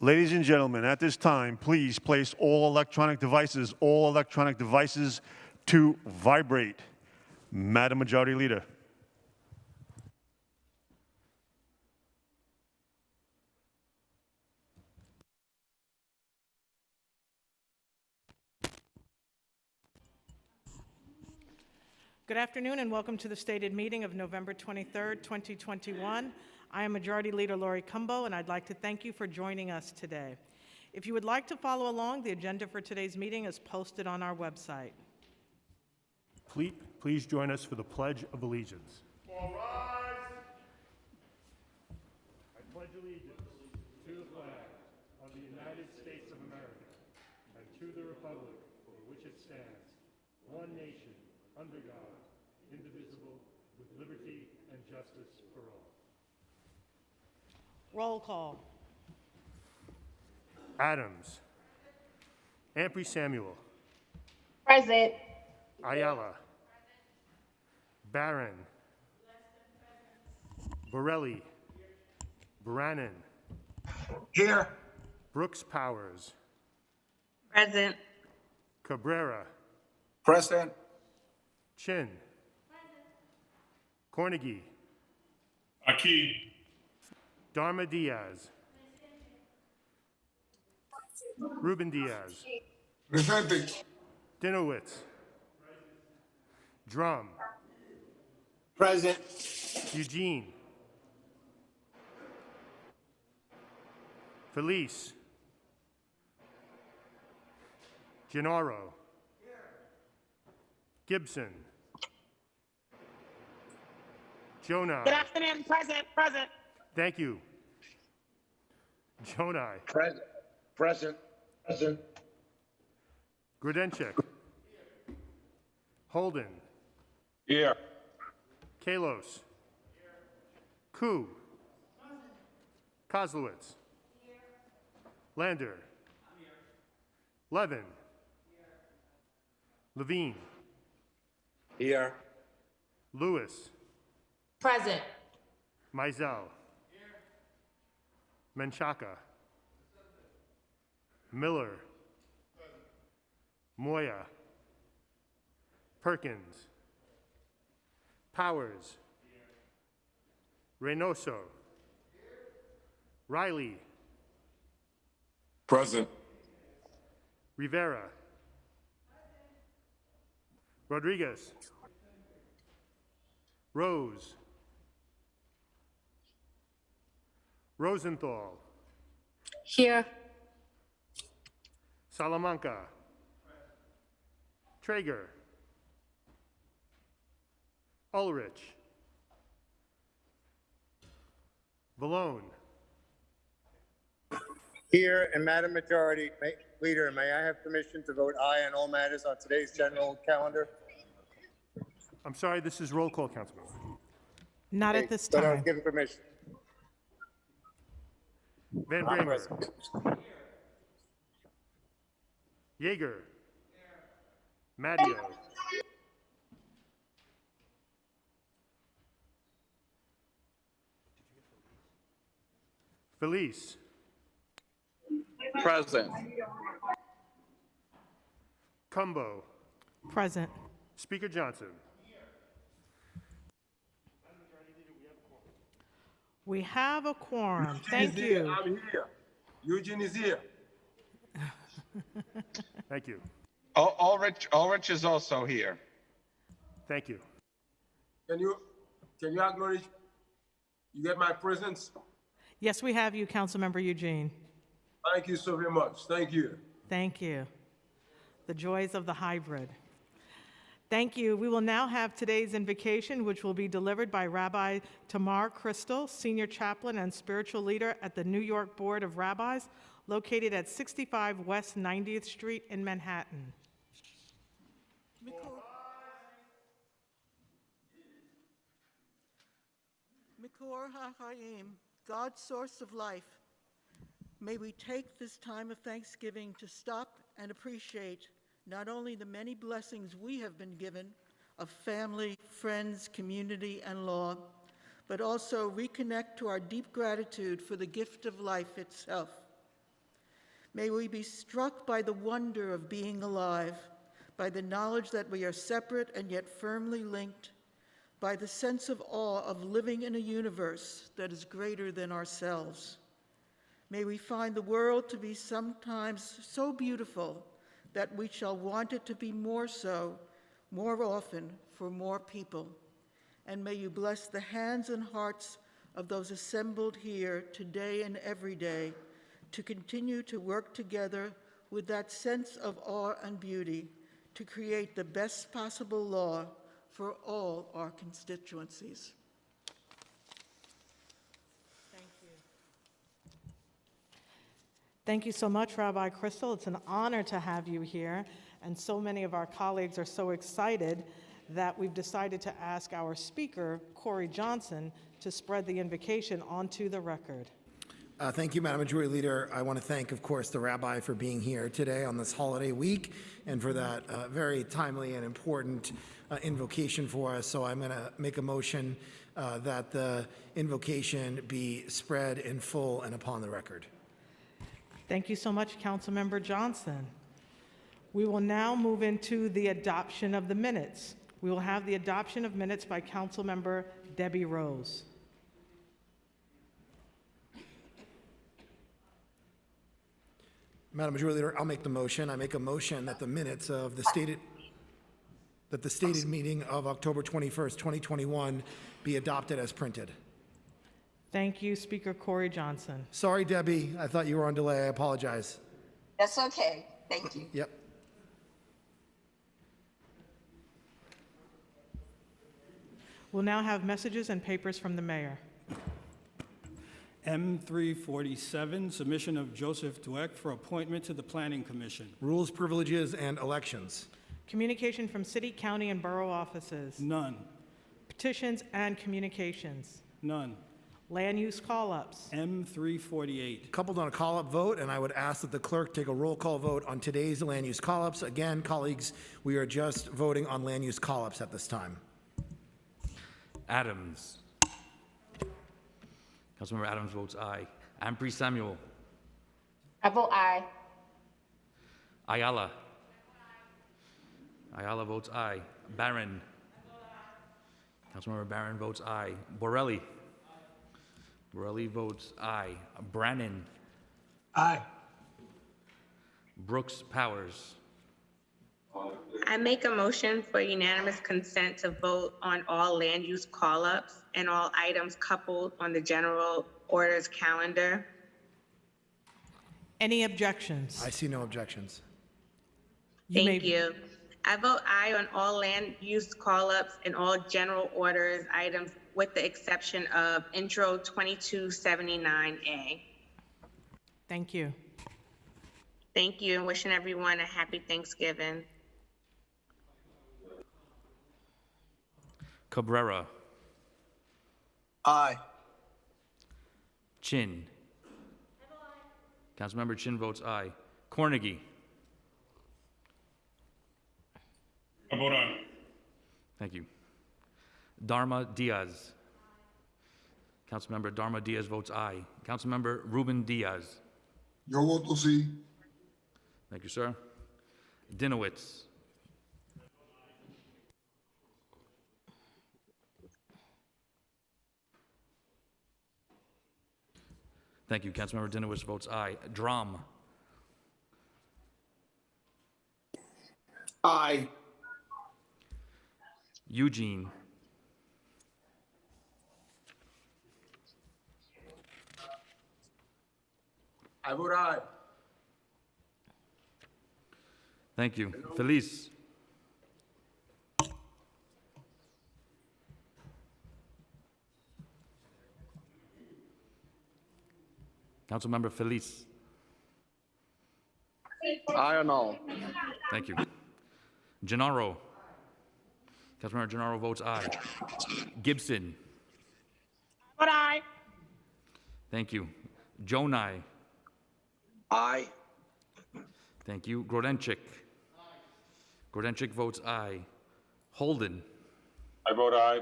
Ladies and gentlemen, at this time, please place all electronic devices, all electronic devices to vibrate. Madam Majority Leader. Good afternoon and welcome to the stated meeting of November 23rd, 2021. I am Majority Leader Laurie Cumbo, and I'd like to thank you for joining us today. If you would like to follow along, the agenda for today's meeting is posted on our website. Please, please join us for the Pledge of Allegiance. All rise. I pledge allegiance to the flag of the United States of America and to the republic for which it stands, one nation, under God, indivisible, with liberty and justice for all. Roll call. Adams. Ampry Samuel. Present. Ayala. Barron. Borelli. Brannan. Here. Brooks Powers. Present. Cabrera. Present. Chin. Cornegy. Aquí. Darma Diaz. Ruben Diaz. Present. Dinowitz. Dromm. Present. Eugene. Feliz. Gennaro. Gibson. Gjonaj. Good afternoon. Present. Present. Thank you. Gjonaj. Present. Present. Present. Grodenchik. Holden. Here. Kallos. Koo. Koslowitz. Here. Lander. Levin. Levine. Here. Lewis. Present. Maisel. Menchaca. Miller. Moya. Perkins. Powers. Reynoso. Riley. Present. Rivera. Rodriguez. Rose. Rosenthal. Here. Salamanca. Treyger. Ulrich. Vallone. Here, and Madam Majority may- Leader, may I have permission to vote aye on all matters on today's general calendar? I'm sorry, this is roll call, Councilman. Not at this But I was time. given permission. Van I'm Bramer. present. Yeger. Matteo. Feliz. Present. Cumbo. Present. Speaker Johnson. We have a quorum. Thank you. I'm here. Eugene is here. Thank you. Ul- Ulrich, Ulrich is also here. Thank you. Can you, can you acknowledge, you get my presence? Yes, we have you, Councilmember Eugene. Thank you so very much. Thank you. Thank you. The joys of the hybrid. Thank you. We will now have today's invocation, which will be delivered by Rabbi Tamar Crystal, Senior Chaplain and Spiritual Leader at the New York Board of Rabbis, located at 65 West 90th Street in Manhattan. Mikor HaChaim, God's source of life, may we take this time of thanksgiving to stop and appreciate not only the many blessings we have been given of family, friends, community, and law, but also reconnect to our deep gratitude for the gift of life itself. May we be struck by the wonder of being alive, by the knowledge that we are separate and yet firmly linked, by the sense of awe of living in a universe that is greater than ourselves. May we find the world to be sometimes so beautiful that we shall want it to be more so, more often, for more people. And may you bless the hands and hearts of those assembled here today and every day to continue to work together with that sense of awe and beauty to create the best possible law for all our constituencies. Thank you. Thank you so much, Rabbi Crystal. It's an honor to have you here, and so many of our colleagues are so excited that we've decided to ask our speaker, Corey Johnson, to spread the invocation onto the record. Uh, Thank you, Madam Majority Leader. I want to thank, of course, the rabbi for being here today on this holiday week and for that uh, very timely and important uh, invocation for us. So I'm going to make a motion uh, that the invocation be spread in full and upon the record. Thank you so much, Councilmember Johnson. We will now move into the adoption of the minutes. We will have the adoption of minutes by Councilmember Debi Rose. Madam Majority Leader, I'll make the motion. I make a motion that the minutes of the stated, that the stated meeting of October 21st, 2021 be adopted as printed. Thank you, Speaker Corey Johnson. Sorry, Debi, I thought you were on delay. I apologize. That's okay. Thank you. Yep. We'll now have messages and papers from the mayor. M347, submission of Joseph Douek for appointment to the Planning Commission. Rules, privileges, and elections. Communication from city, county, and borough offices. None. Petitions and communications. None. Land use call-ups. M348. Coupled on a call-up vote, and I would ask that the clerk take a roll call vote on today's land use call-ups. Again, colleagues, we are just voting on land use call-ups at this time. Adams. Councilmember Adams votes aye. Ampry Samuel. I vote aye. Ayala. Ayala votes aye. Barron. Councilmember Barron votes aye. Borelli. Borelli votes aye. Brannan. Aye. Brooks Powers. I make a motion for unanimous consent to vote on all land use call-ups and all items coupled on the general orders calendar. Any objections? I see no objections. You may- Thank you. I vote aye on all land use call-ups and all general orders items with the exception of intro 2279A. Thank you. Thank you and wishing everyone a happy Thanksgiving. Cabrera. Aye. Chin. Councilmember Chin votes aye. Cornegy. I vote aye. Thank you. Darma Diaz. Councilmember Darma Diaz votes aye. Councilmember Ruben Diaz. Yo voto sí. Thank you, sir. Dinowitz. Thank you. Councilmember Dinowitz votes aye. Dromm. Aye. Eugene. I vote. Thank you. Hello. Feliz. Councilmember Feliz. I don't know. Thank you. Gennaro. Councilmember Gennaro votes aye. Gibson. Aye. Thank you. Gjonaj. Aye. Thank you. Grodenchik. Grodenchik votes aye. Holden. I vote aye.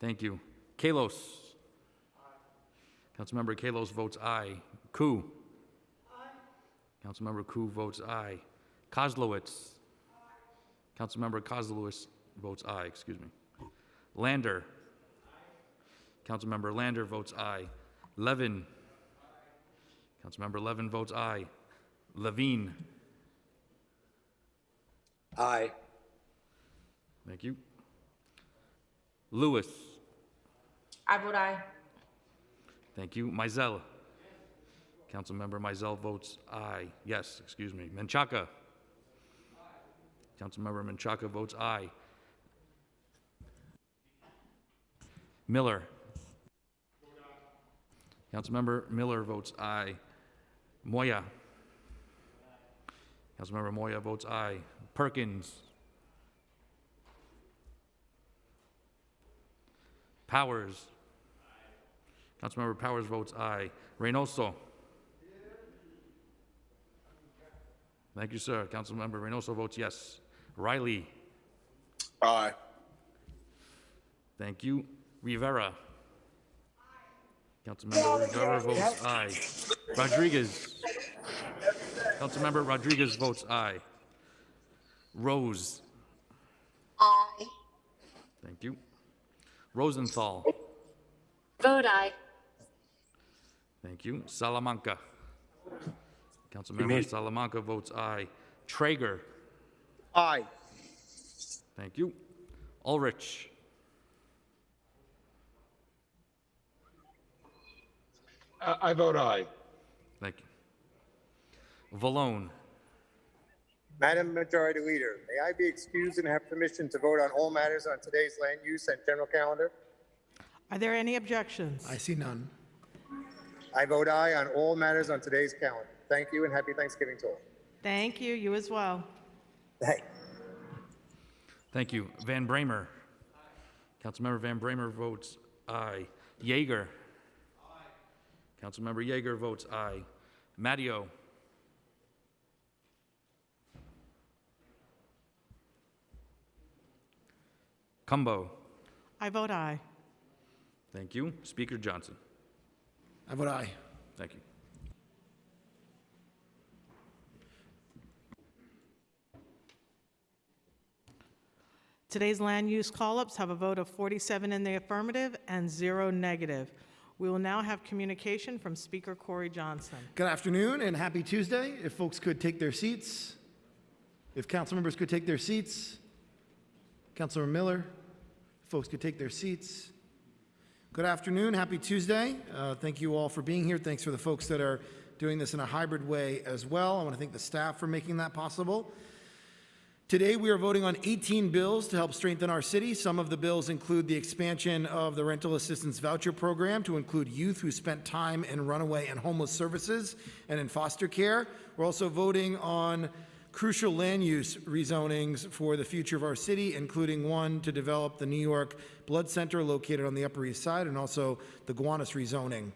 Thank you. Kallos. Councilmember Kallos votes aye. Koo. Councilmember Koo votes aye. Koslowitz. Councilmember Koslowitz votes aye, excuse me. Lander. Councilmember Lander votes aye. Levin. Councilmember Levin votes aye. Levine. Aye. Thank you. Lewis. I vote aye. Thank you. Maisel. Councilmember Maisel votes aye. Yes, excuse me. Menchaca. Councilmember Menchaca votes aye. Miller. Councilmember Miller votes aye. Moya. Councilmember Moya votes aye. Perkins. Powers. Councilmember Powers votes aye. Reynoso. Thank you, sir. Councilmember Reynoso votes yes. Riley. Aye. Thank you. Rivera. Councilmember Rivera votes aye. Rodriguez. Councilmember Rodriguez votes aye. Rose. Aye. Thank you. Rosenthal. Vote aye. Thank you. Salamanca. Councilmember Salamanca votes aye. Treyger. Aye. Thank you. Ulrich. I, I vote aye. Thank you. Vallone. Madam Majority Leader, may I be excused and have permission to vote on all matters on today's land use and general calendar? Are there any objections? I see none. I vote aye on all matters on today's calendar. Thank you and happy Thanksgiving to all. Thank you, you as well. Hey. Thank you. Van Bramer. Councilmember Van Bramer votes aye. Yeger. Councilmember Yeger votes aye. Matteo. Cumbo. I vote aye. Thank you. Speaker Johnson. I vote aye. Thank you. Today's land use call-ups have a vote of 47 in the affirmative and zero negative. We will now have communication from Speaker Corey Johnson. Good afternoon and happy Tuesday. If folks could take their seats. If council members could take their seats. Councilor Miller, folks could take their seats. Good afternoon, happy Tuesday. Uh, Thank you all for being here. Thanks for the folks that are doing this in a hybrid way as well. I want to thank the staff for making that possible. Today, we are voting on 18 bills to help strengthen our city. Some of the bills include the expansion of the rental assistance voucher program to include youth who spent time in runaway and homeless services and in foster care. We're also voting on crucial land use rezonings for the future of our city, including one to develop the New York Blood Center located on the Upper East Side and also the Gowanus rezoning.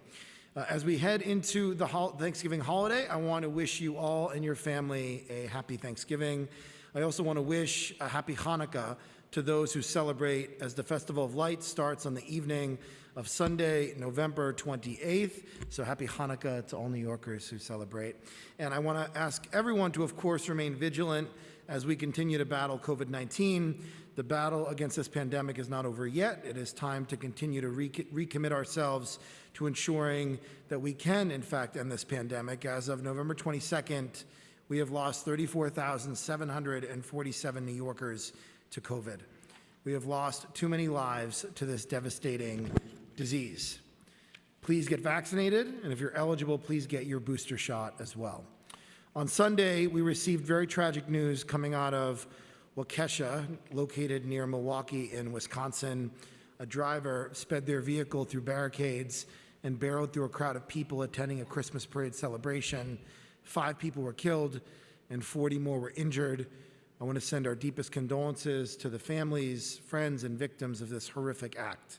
Uh, as we head into the hol- Thanksgiving holiday, I want to wish you all and your family a happy Thanksgiving. I also want to wish a happy Hanukkah to those who celebrate as the Festival of Lights starts on the evening of Sunday, November 28th. So happy Hanukkah to all New Yorkers who celebrate. And I want to ask everyone to, of course, remain vigilant as we continue to battle COVID 19. The battle against this pandemic is not over yet. It is time to continue to re- recommit ourselves to ensuring that we can, in fact, end this pandemic. As of November 22nd, we have lost 34,747 New Yorkers to COVID. We have lost too many lives to this devastating disease. Please get vaccinated, and if you're eligible, please get your booster shot as well. On Sunday, we received very tragic news coming out of Waukesha, located near Milwaukee in Wisconsin. A driver sped their vehicle through barricades and barreled through a crowd of people attending a Christmas parade celebration. Five people were killed and 40 more were injured. I want to send our deepest condolences to the families, friends, and victims of this horrific act.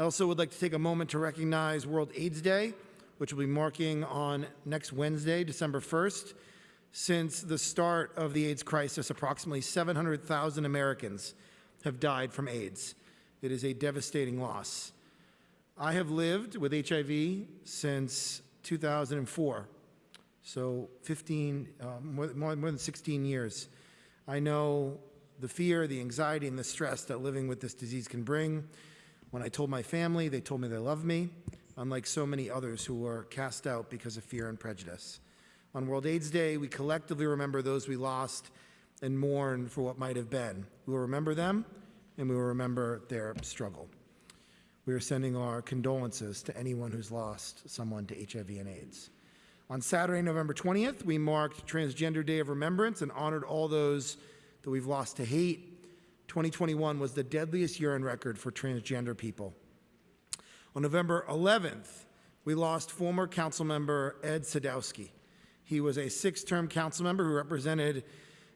I also would like to take a moment to recognize World AIDS Day, which will be marking on next Wednesday, December 1st. Since the start of the AIDS crisis, approximately 700,000 Americans have died from AIDS. It is a devastating loss. I have lived with HIV since 2004, so 15, uh, more, more, more than 16 years. I know the fear, the anxiety, and the stress that living with this disease can bring. When I told my family, they told me they loved me, unlike so many others who were cast out because of fear and prejudice. On World AIDS Day, we collectively remember those we lost and mourn for what might have been. We will remember them, and we will remember their struggle. We are sending our condolences to anyone who's lost someone to HIV and AIDS. On Saturday, November 20th, we marked Transgender Day of Remembrance and honored all those that we've lost to hate. 2021 was the deadliest year on record for transgender people. On November 11th, we lost former council member Ed Sadowsky. He was a six-term council member who represented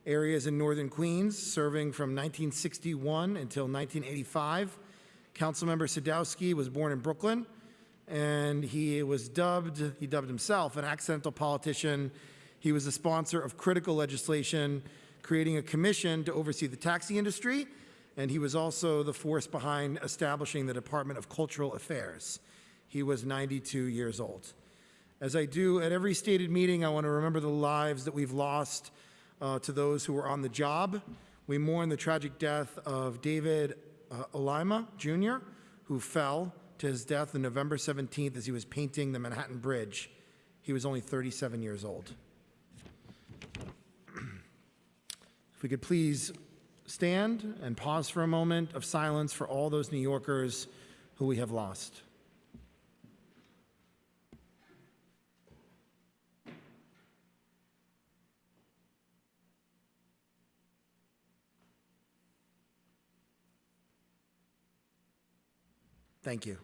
areas in northern Queens, serving from 1961 until 1985. Councilmember Sadowsky was born in Brooklyn, and he was dubbed, he dubbed himself an accidental politician. He was the sponsor of critical legislation, creating a commission to oversee the taxi industry, and he was also the force behind establishing the Department of Cultural Affairs. He was 92 years old. As I do at every stated meeting, I want to remember the lives that we've lost uh, to those who were on the job. We mourn the tragic death of David uh, Olima Jr., who fell to his death on November 17th as he was painting the Manhattan Bridge. He was only 37 years old. If we could please stand and pause for a moment of silence for all those New Yorkers who we have lost. Thank you.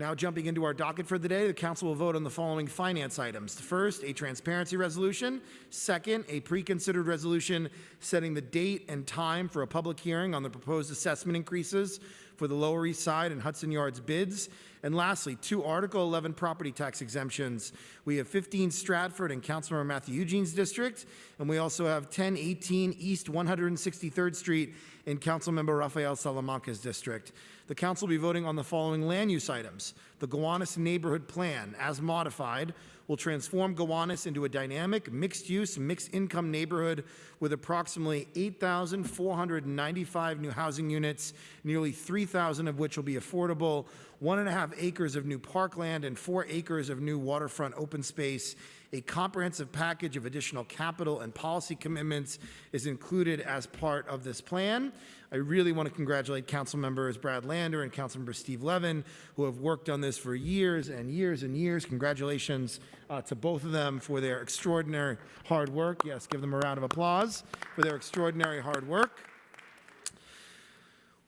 Now, jumping into our docket for the day, the council will vote on the following finance items. First, a transparency resolution. Second, a pre-considered resolution setting the date and time for a public hearing on the proposed assessment increases for the Lower East Side and Hudson Yards bids. And lastly, two Article 11 property tax exemptions. We have 15 Stratford and Councilmember Matthew Eugene's district, and we also have 1018 East 163rd Street in Councilmember Rafael Salamanca's district. The council will be voting on the following land use items. The Gowanus Neighborhood Plan, as modified, will transform Gowanus into a dynamic, mixed-use, mixed-income neighborhood with approximately 8,495 new housing units, nearly 3,000 of which will be affordable, one and a half acres of new parkland, and four acres of new waterfront open space. A comprehensive package of additional capital and policy commitments is included as part of this plan. I really want to congratulate council members Brad Lander and Councilmember Steve Levin, who have worked on this for years and years and years. Congratulations uh, to both of them for their extraordinary hard work. Yes, give them a round of applause for their extraordinary hard work.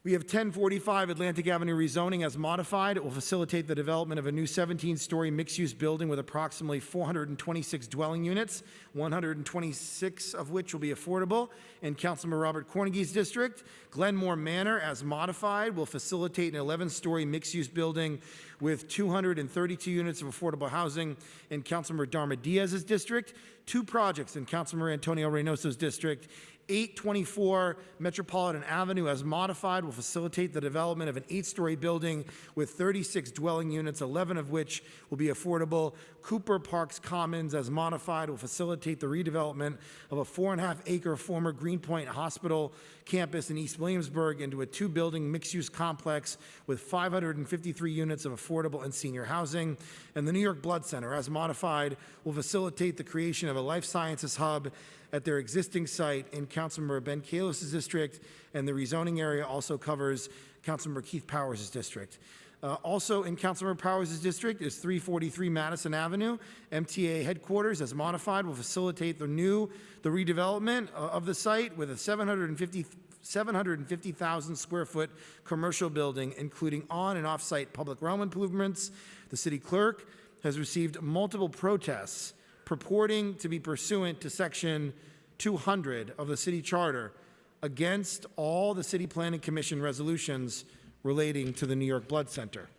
We have 1045 Atlantic Avenue rezoning as modified. It will facilitate the development of a new 17-story mixed-use building with approximately 426 dwelling units, 126 of which will be affordable in Councilman Robert Cornegy's district. Glenmore Manor, as modified, will facilitate an 11-story mixed-use building with 232 units of affordable housing in Councilmember Darma Diaz's district. Two projects in Councilmember Antonio Reynoso's district 824 Metropolitan Avenue, as modified, will facilitate the development of an eight-story building with 36 dwelling units, 11 of which will be affordable. Cooper Parks Commons, as modified, will facilitate the redevelopment of a four-and-a-half-acre former Greenpoint Hospital campus in East Williamsburg into a two-building mixed-use complex with 553 units of affordable and senior housing. And the New York Blood Center, as modified, will facilitate the creation of a life sciences hub at their existing site in Councilmember Ben Kallos's district, and the rezoning area also covers Councilmember Keith Powers' district. Uh, also in Councilmember Powers' district is 343 Madison Avenue. MTA headquarters, as modified, will facilitate the new, the redevelopment uh, of the site with a 750 750,000 square foot commercial building, including on and off-site public realm improvements. The city clerk has received multiple protests purporting to be pursuant to Section 200 of the city charter against all the City Planning Commission resolutions relating to the New York Blood Center.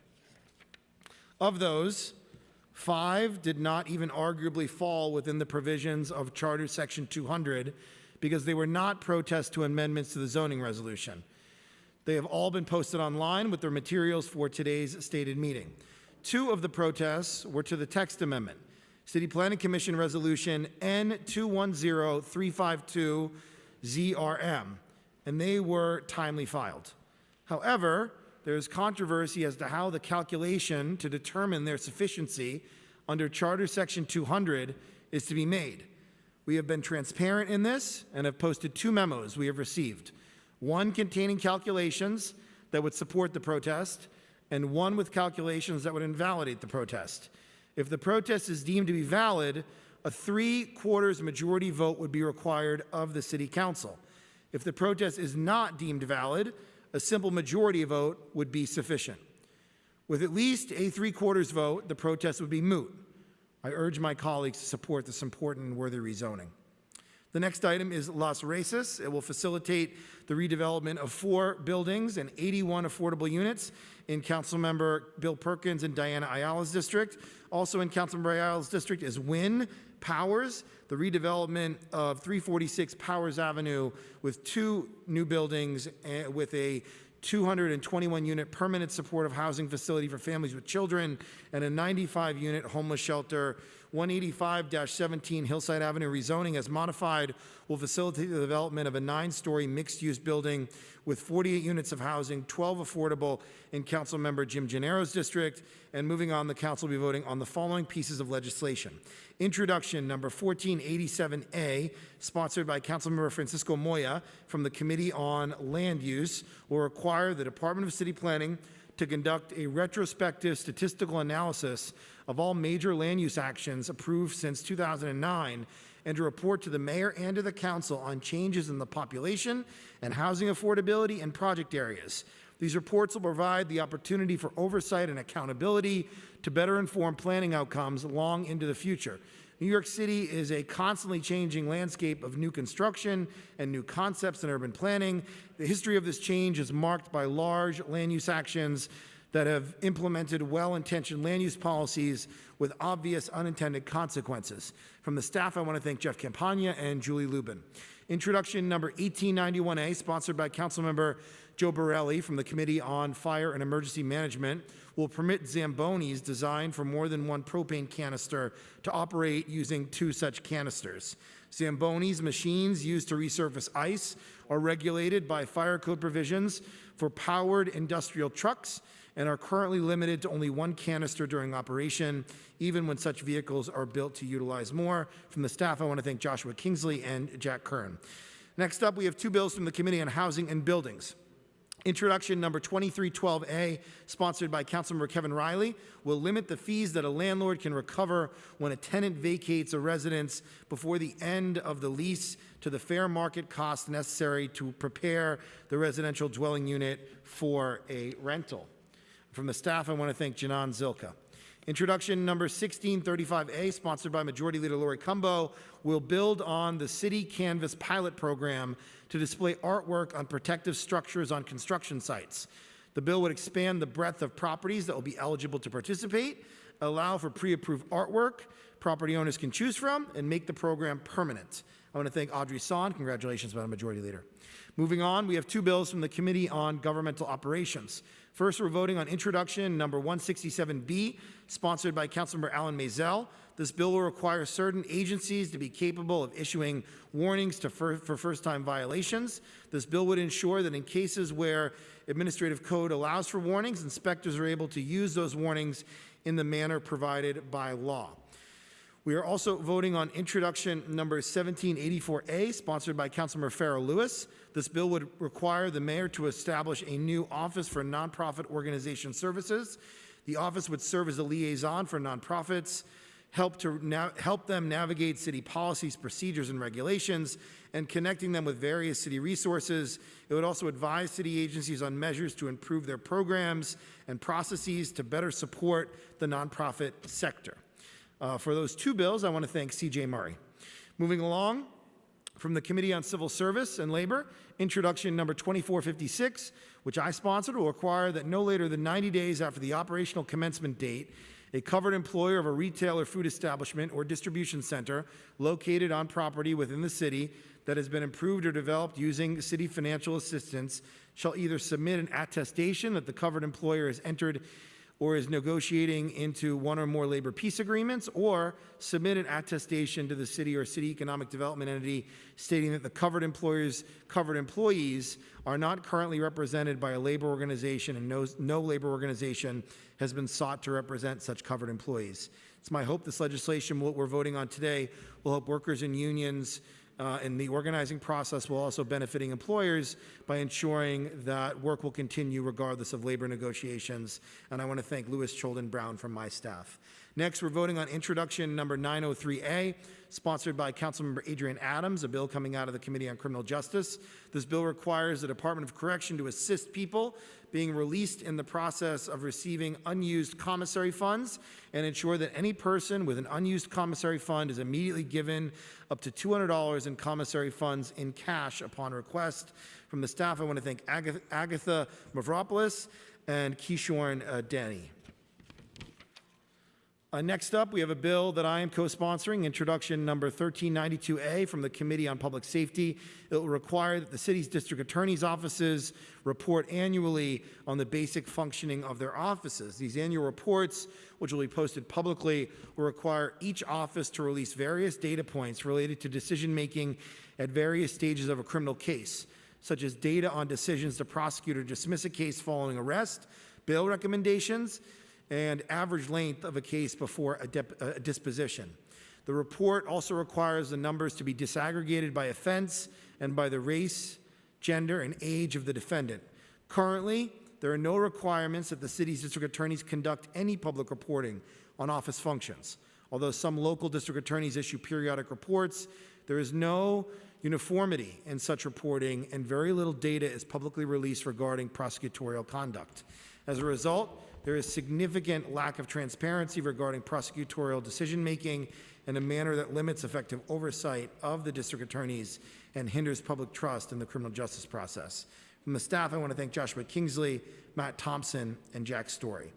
Of those, five did not even arguably fall within the provisions of Charter Section 200 because they were not protests to amendments to the zoning resolution. They have all been posted online with their materials for today's stated meeting. Two of the protests were to the text amendment, City Planning Commission Resolution N210352ZRM, and they were timely filed. However, there is controversy as to how the calculation to determine their sufficiency under Charter Section 200 is to be made. We have been transparent in this and have posted two memos we have received. One containing calculations that would support the protest, and one with calculations that would invalidate the protest. If the protest is deemed to be valid, a three-quarters majority vote would be required of the city council. If the protest is not deemed valid, a simple majority vote would be sufficient. With at least a three-quarters vote, the protest would be moot. I urge my colleagues to support this important and worthy rezoning. The next item is Las Races. It will facilitate the redevelopment of four buildings and 81 affordable units in Councilmember Bill Perkins and Diana Ayala's district. Also in Councilmember Ayala's district is Win Powers, the redevelopment of 346 Powers Avenue with two new buildings with a 221 unit permanent supportive housing facility for families with children, and a 95 unit homeless shelter. 185 17 Hillside Avenue rezoning as modified will facilitate the development of a nine story mixed use building with 48 units of housing, 12 affordable in Councilmember Jim Gennaro's district. And moving on, the council will be voting on the following pieces of legislation. Introduction number 1487A, sponsored by Councilmember Francisco Moya from the Committee on Land Use, will require the Department of City Planning to conduct a retrospective statistical analysis of all major land use actions approved since 2009 and to report to the mayor and to the council on changes in the population and housing affordability in project areas. These reports will provide the opportunity for oversight and accountability to better inform planning outcomes long into the future. New York City is a constantly changing landscape of new construction and new concepts in urban planning. The history of this change is marked by large land use actions that have implemented well-intentioned land use policies with obvious unintended consequences. From the staff, I want to thank Jeff Campagna and Julie Lubin. Introduction number 1891A, sponsored by Councilmember Joe Borelli from the Committee on Fire and Emergency Management, will permit Zambonis designed for more than one propane canister to operate using two such canisters. Zambonis machines used to resurface ice are regulated by fire code provisions for powered industrial trucks and are currently limited to only one canister during operation, even when such vehicles are built to utilize more. From the staff, I want to thank Joshua Kingsley and Jack Kern. Next up, we have two bills from the Committee on Housing and Buildings. Introduction number 2312A, sponsored by Councilmember Kevin Riley, will limit the fees that a landlord can recover when a tenant vacates a residence before the end of the lease to the fair market cost necessary to prepare the residential dwelling unit for a rental. From the staff, I want to thank Janan Zilka. Introduction number 1635A, sponsored by Majority Leader Laurie Cumbo, will build on the City Canvas pilot program to display artwork on protective structures on construction sites. The bill would expand the breadth of properties that will be eligible to participate, allow for pre-approved artwork property owners can choose from, and make the program permanent. I want to thank Audrey Son. Congratulations, Madam Majority Leader. Moving on, we have two bills from the Committee on Governmental Operations. First, we're voting on introduction number 167B, sponsored by Councilmember Alan Maisel. This bill will require certain agencies to be capable of issuing warnings to fir for first-time violations. This bill would ensure that in cases where administrative code allows for warnings, inspectors are able to use those warnings in the manner provided by law. We are also voting on introduction number 1784A, sponsored by Councilmember Farah Louis. This bill would require the mayor to establish a new office for nonprofit organization services. The office would serve as a liaison for nonprofits help to help them navigate city policies, procedures, and regulations, and connecting them with various city resources. It would also advise city agencies on measures to improve their programs and processes to better support the nonprofit sector. Uh, for those two bills, I want to thank CJ Murray. Moving along, from the Committee on Civil Service and Labor, introduction number 2456, which I sponsored, will require that no later than 90 days after the operational commencement date, a covered employer of a retail or food establishment or distribution center located on property within the city that has been improved or developed using city financial assistance shall either submit an attestation that the covered employer has entered or is negotiating into one or more labor peace agreements, or submit an attestation to the city or city economic development entity stating that the covered employers, covered employees are not currently represented by a labor organization and no, no labor organization has been sought to represent such covered employees. It's my hope this legislation, what we're voting on today, will help workers and unions uh, and the organizing process while also benefiting employers by ensuring that work will continue regardless of labor negotiations. And I want to thank Lewis Cholden Brown from my staff. Next, we're voting on introduction number 903A, sponsored by Councilmember Adrienne Adams, a bill coming out of the Committee on Criminal Justice. This bill requires the Department of Correction to assist people being released in the process of receiving unused commissary funds and ensure that any person with an unused commissary fund is immediately given up to $200 in commissary funds in cash upon request. From the staff, I want to thank Agatha, Agatha Mavropoulos and Kishorn uh, Denny. Uh, next up, we have a bill that I am co-sponsoring, introduction number 1392A from the Committee on Public Safety. It will require that the city's district attorney's offices report annually on the basic functioning of their offices. These annual reports, which will be posted publicly, will require each office to release various data points related to decision-making at various stages of a criminal case, such as data on decisions to prosecute or dismiss a case following arrest, bail recommendations, and average length of a case before a, a disposition. The report also requires the numbers to be disaggregated by offense and by the race, gender, and age of the defendant. Currently, there are no requirements that the city's district attorneys conduct any public reporting on office functions. Although some local district attorneys issue periodic reports, there is no uniformity in such reporting, and very little data is publicly released regarding prosecutorial conduct. As a result, there is significant lack of transparency regarding prosecutorial decision-making in a manner that limits effective oversight of the district attorneys and hinders public trust in the criminal justice process. From the staff, I want to thank Joshua Kingsley, Matt Thompson, and Jack Story.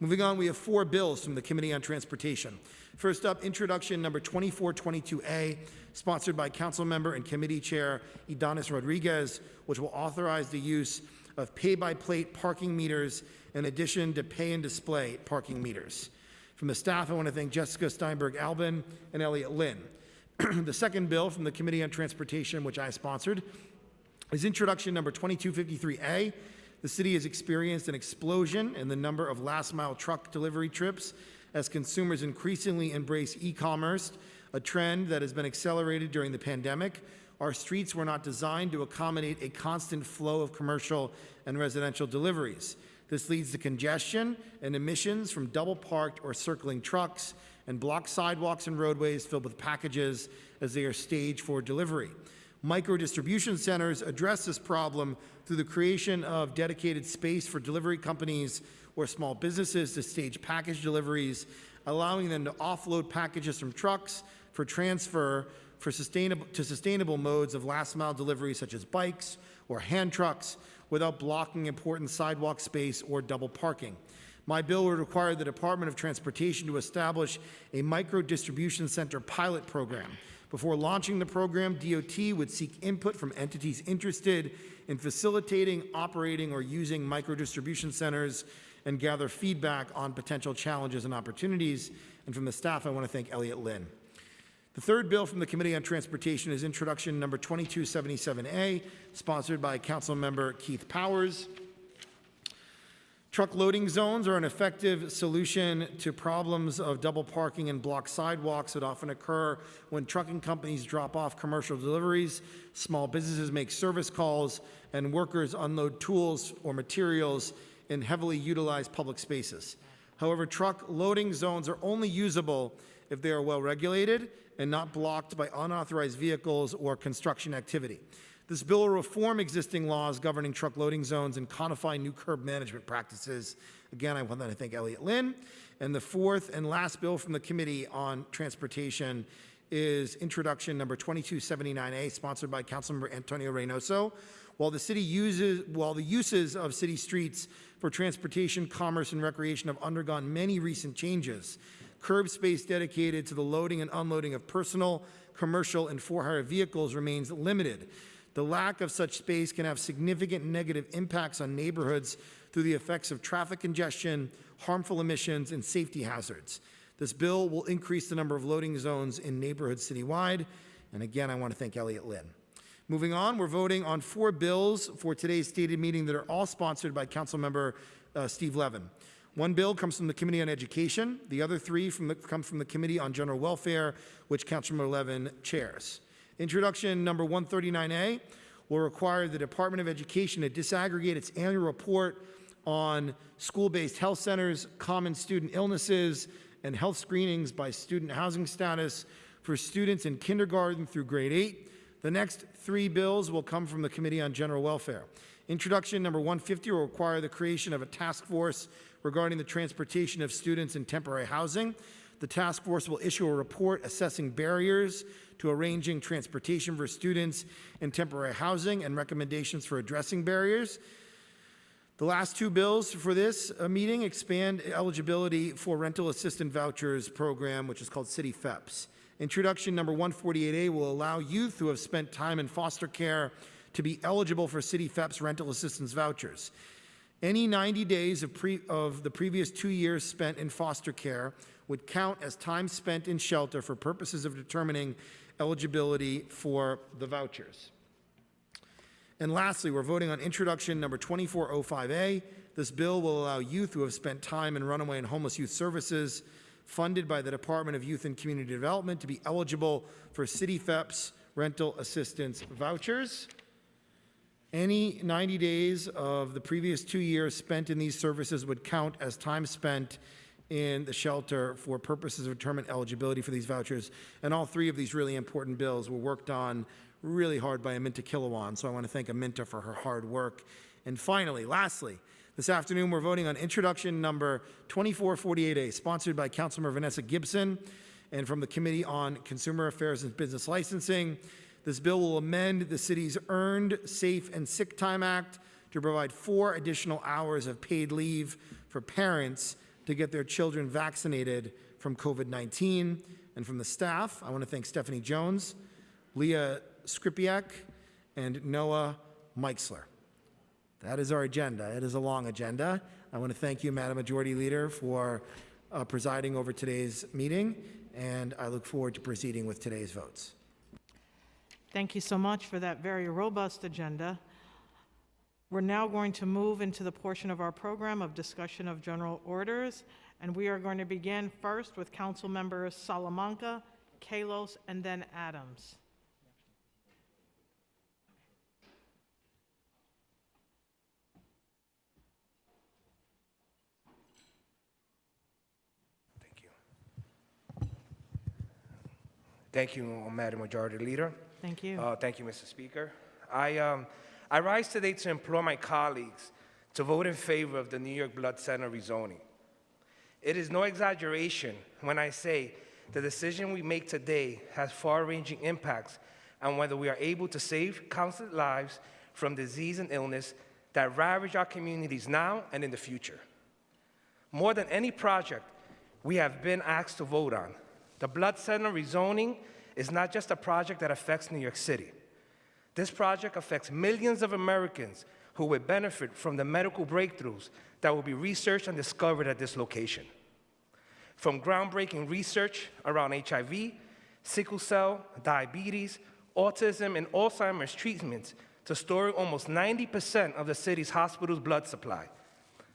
Moving on, we have four bills from the Committee on Transportation. First up, introduction number 2422A, sponsored by Council Member and Committee Chair Ydanis Rodriguez, which will authorize the use of pay-by-plate parking meters in addition to pay and display parking meters. From the staff, I want to thank Jessica Steinberg Albin and Elliot Lynn. the second bill from the Committee on Transportation, which I sponsored, is introduction number 2253A. The city has experienced an explosion in the number of last mile truck delivery trips as consumers increasingly embrace e commerce, a trend that has been accelerated during the pandemic. Our streets were not designed to accommodate a constant flow of commercial and residential deliveries. This leads to congestion and emissions from double parked or circling trucks and blocked sidewalks and roadways filled with packages as they are staged for delivery. Micro distribution centers address this problem through the creation of dedicated space for delivery companies or small businesses to stage package deliveries, allowing them to offload packages from trucks for transfer for sustainable, to sustainable modes of last mile delivery such as bikes or hand trucks without blocking important sidewalk space or double parking. My bill would require the Department of Transportation to establish a micro distribution center pilot program. Before launching the program, DOT would seek input from entities interested in facilitating, operating, or using micro distribution centers and gather feedback on potential challenges and opportunities. And from the staff, I want to thank Elliot Lynn. The third bill from the Committee on Transportation is introduction number 2277A, sponsored by Council Member Keith Powers. Truck loading zones are an effective solution to problems of double parking and blocked sidewalks that often occur when trucking companies drop off commercial deliveries, small businesses make service calls, and workers unload tools or materials in heavily utilized public spaces. However, truck loading zones are only usable if they are well regulated and not blocked by unauthorized vehicles or construction activity. This bill will reform existing laws governing truck loading zones and codify new curb management practices. Again, I want to thank Elliot Lynn. And the fourth and last bill from the Committee on Transportation is introduction number 2279A, sponsored by Councilmember Antonio Reynoso. While the city uses, while the uses of city streets for transportation, commerce, and recreation have undergone many recent changes, curb space dedicated to the loading and unloading of personal, commercial, and for-hire vehicles remains limited. The lack of such space can have significant negative impacts on neighborhoods through the effects of traffic congestion, harmful emissions, and safety hazards. This bill will increase the number of loading zones in neighborhoods citywide. And again, I want to thank Elliot Lynn. Moving on, we're voting on four bills for today's stated meeting that are all sponsored by Councilmember uh, Steve Levin. One bill comes from the Committee on Education. The other three from the, come from the Committee on General Welfare, which Councilmember Levin chairs. Introduction number 139A will require the Department of Education to disaggregate its annual report on school-based health centers, common student illnesses, and health screenings by student housing status for students in kindergarten through grade 8. The next three bills will come from the Committee on General Welfare. Introduction number 150 will require the creation of a task force regarding the transportation of students in temporary housing. The task force will issue a report assessing barriers to arranging transportation for students in temporary housing and recommendations for addressing barriers. The last two bills for this uh, meeting expand eligibility for rental assistant vouchers program, which is called City FHEPS. Introduction number 148A will allow youth who have spent time in foster care to be eligible for City FHEPS rental assistance vouchers. Any 90 days of, of the previous two years spent in foster care would count as time spent in shelter for purposes of determining eligibility for the vouchers. And lastly, we're voting on introduction number 2405A. This bill will allow youth who have spent time in runaway and homeless youth services funded by the Department of Youth and Community Development to be eligible for City FHEPS rental assistance vouchers. Any 90 days of the previous two years spent in these services would count as time spent in the shelter for purposes of determining eligibility for these vouchers. And all three of these really important bills were worked on really hard by Aminta Kilawan, so I want to thank Aminta for her hard work. And finally, lastly, this afternoon we're voting on introduction number 2448A, sponsored by Councilmember Vanessa Gibson and from the Committee on Consumer Affairs and Business Licensing. This bill will amend the city's Earned, Safe, and Sick Time Act to provide four additional hours of paid leave for parents to get their children vaccinated from COVID 19. And from the staff, I want to thank Stephanie Jones, Leah Skripiak, and Noah Meixler. That is our agenda. It is a long agenda. I want to thank you, Madam Majority Leader, for uh, presiding over today's meeting, and I look forward to proceeding with today's votes. Thank you so much for that very robust agenda. We're now going to move into the portion of our program of discussion of general orders, and we are going to begin first with Council Members Salamanca, Kallos, and then Adams. Thank you. Thank you, Madam Majority Leader. Thank you. Uh, thank you, Mr. Speaker. I, um, I rise today to implore my colleagues to vote in favor of the New York Blood Center rezoning. It is no exaggeration when I say the decision we make today has far-ranging impacts on whether we are able to save countless lives from disease and illness that ravage our communities now and in the future. More than any project we have been asked to vote on, the Blood Center rezoning is not just a project that affects New York City. This project affects millions of Americans who will benefit from the medical breakthroughs that will be researched and discovered at this location. From groundbreaking research around HIV, sickle cell, diabetes, autism, and Alzheimer's treatments to storing almost 90% of the city's hospital's blood supply.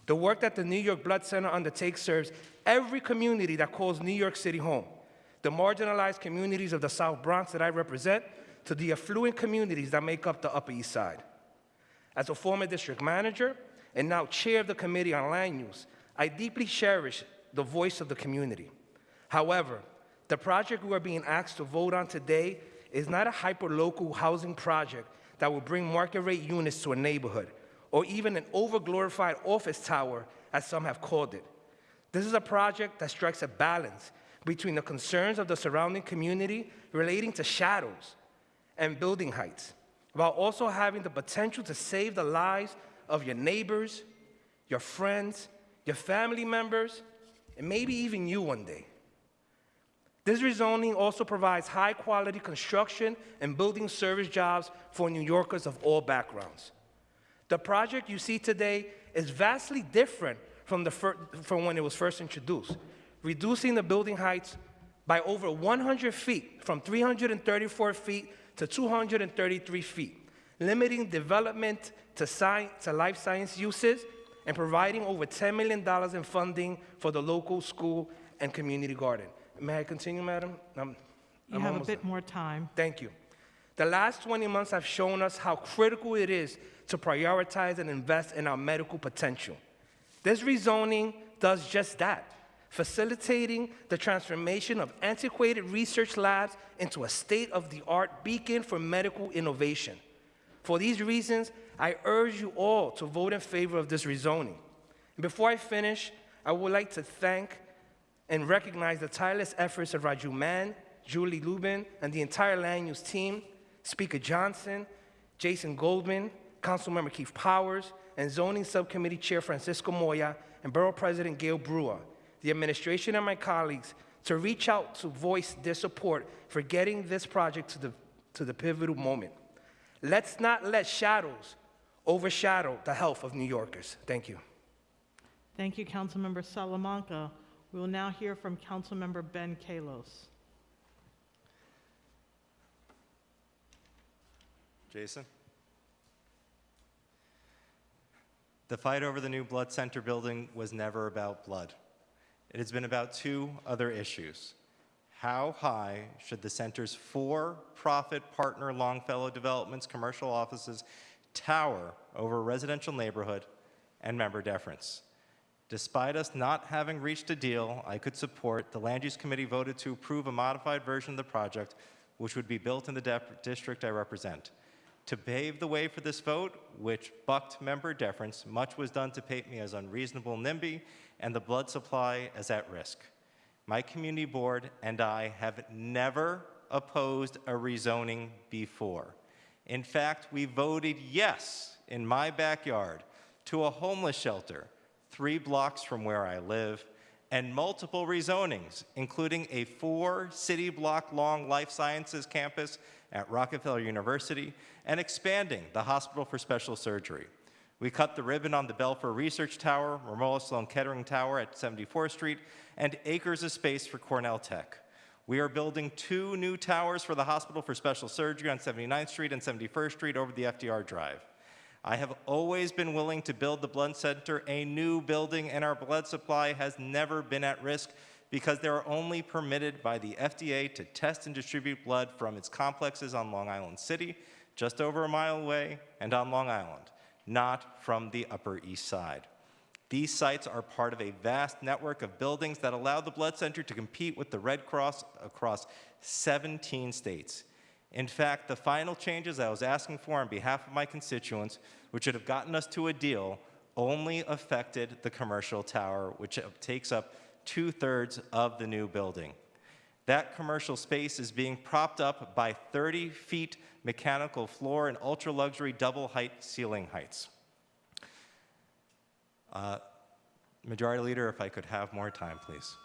The work that the New York Blood Center undertakes serves every community that calls New York City home the marginalized communities of the South Bronx that I represent, to the affluent communities that make up the Upper East Side. As a former district manager and now chair of the Committee on Land Use, I deeply cherish the voice of the community. However, The project we are being asked to vote on today is not a hyper-local housing project that will bring market rate units to a neighborhood, or even an overglorified office tower, as some have called it. This is a project that strikes a balance between the concerns of the surrounding community relating to shadows and building heights, while also having the potential to save the lives of your neighbors, your friends, your family members, and maybe even you one day. This rezoning also provides high quality construction and building service jobs for New Yorkers of all backgrounds. The project you see today is vastly different from, the from when it was first introduced, reducing the building heights by over 100 feet, from 334 feet to 233 feet, limiting development to, to life science uses and providing over $10 million in funding for the local school and community garden. May I continue, madam? I'm- You I'm have a bit done. more time. Thank you. The last 20 months have shown us how critical it is to prioritize and invest in our medical potential. This rezoning does just that, facilitating the transformation of antiquated research labs into a state of the art beacon for medical innovation. For these reasons, I urge you all to vote in favor of this rezoning. And before I finish, I would like to thank and recognize the tireless efforts of Raju Mann, Julie Lubin, and the entire land use team, Speaker Johnson, Jason Goldman, Councilmember Keith Powers, and Zoning Subcommittee Chair Francisco Moya, and Borough President Gale Brewer, the administration and my colleagues to reach out to voice their support for getting this project to the, to the pivotal moment. Let's not let shadows overshadow the health of New Yorkers. Thank you. Thank you, Councilmember Salamanca. We will now hear from Councilmember Ben Kallos. Jason? The fight over the new blood center building was never about blood. It has been about two other issues. How high should the center's for-profit partner Longfellow Development's commercial offices tower over residential neighborhood and member deference? Despite us not having reached a deal I could support, the Land Use Committee voted to approve a modified version of the project, which would be built in the district I represent. To pave the way for this vote, which bucked member deference, much was done to paint me as unreasonable NIMBY and the blood supply is at risk. My community board and I have never opposed a rezoning before. In fact, we voted yes in my backyard to a homeless shelter three blocks from where I live and multiple rezonings, including a four city block long life sciences campus at Rockefeller University and expanding the Hospital for Special Surgery. We cut the ribbon on the Belfer Research Tower, Memorial Sloan Kettering Tower at 74th Street, and acres of space for Cornell Tech. We are building two new towers for the Hospital for Special Surgery on 79th Street and 71st Street over the FDR Drive. I have always been willing to build the blood center, a new building, and our blood supply has never been at risk because they are only permitted by the FDA to test and distribute blood from its complexes on Long Island City, just over a mile away, and on Long Island, not from the Upper East Side. These sites are part of a vast network of buildings that allow the blood center to compete with the Red Cross across 17 states. In fact, the final changes I was asking for on behalf of my constituents, which would have gotten us to a deal, only affected the commercial tower, which takes up two thirds of the new building. That commercial space is being propped up by 30 feet mechanical floor and ultra luxury double height ceiling heights. Uh, Majority Leader, if I could have more time, please.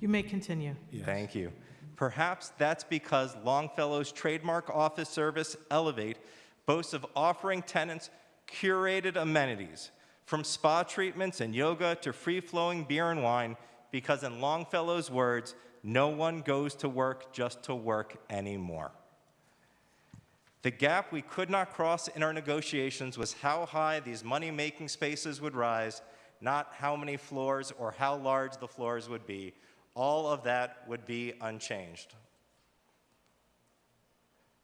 You may continue. Thank you. Perhaps that's because Longfellow's trademark office service, Elevate, boasts of offering tenants curated amenities, from spa treatments and yoga to free-flowing beer and wine, because in Longfellow's words, no one goes to work just to work anymore. The gap we could not cross in our negotiations was how high these money-making spaces would rise, not how many floors or how large the floors would be. All of that would be unchanged.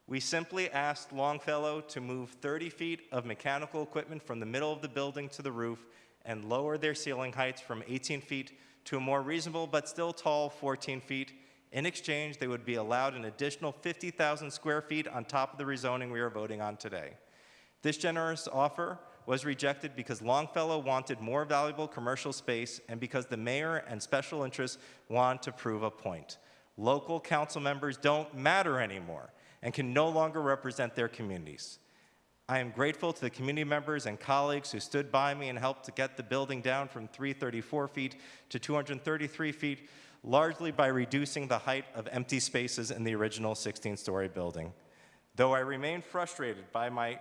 We simply asked Longfellow to move 30 feet of mechanical equipment from the middle of the building to the roof and lower their ceiling heights from 18 feet to a more reasonable but still tall 14 feet. In exchange, they would be allowed an additional 50,000 square feet on top of the rezoning we are voting on today. This generous offer was rejected because Longfellow wanted more valuable commercial space and because the mayor and special interests want to prove a point. Local council members don't matter anymore and can no longer represent their communities. I am grateful to the community members and colleagues who stood by me and helped to get the building down from 334 feet to 233 feet, largely by reducing the height of empty spaces in the original 16-story building. Though I remain frustrated by my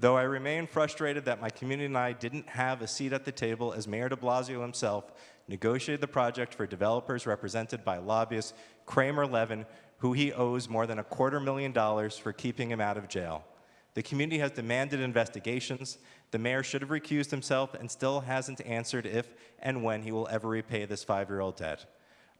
Though I remain frustrated that my community and I didn't have a seat at the table as Mayor de Blasio himself negotiated the project for developers represented by lobbyist Kramer Levin, who he owes more than a quarter million dollars for keeping him out of jail. The community has demanded investigations. The mayor should have recused himself and still hasn't answered if and when he will ever repay this five-year-old debt.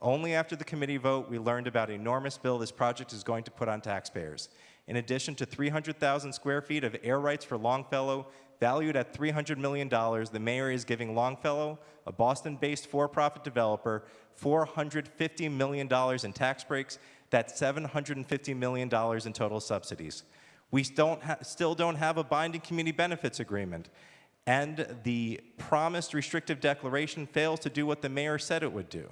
Only after the committee vote, we learned about an enormous bill this project is going to put on taxpayers. In addition to 300,000 square feet of air rights for Longfellow, valued at $300 million, the mayor is giving Longfellow, a Boston-based for-profit developer, $450 million in tax breaks. That's $750 million in total subsidies. We don't still don't have a binding community benefits agreement. And the promised restrictive declaration fails to do what the mayor said it would do.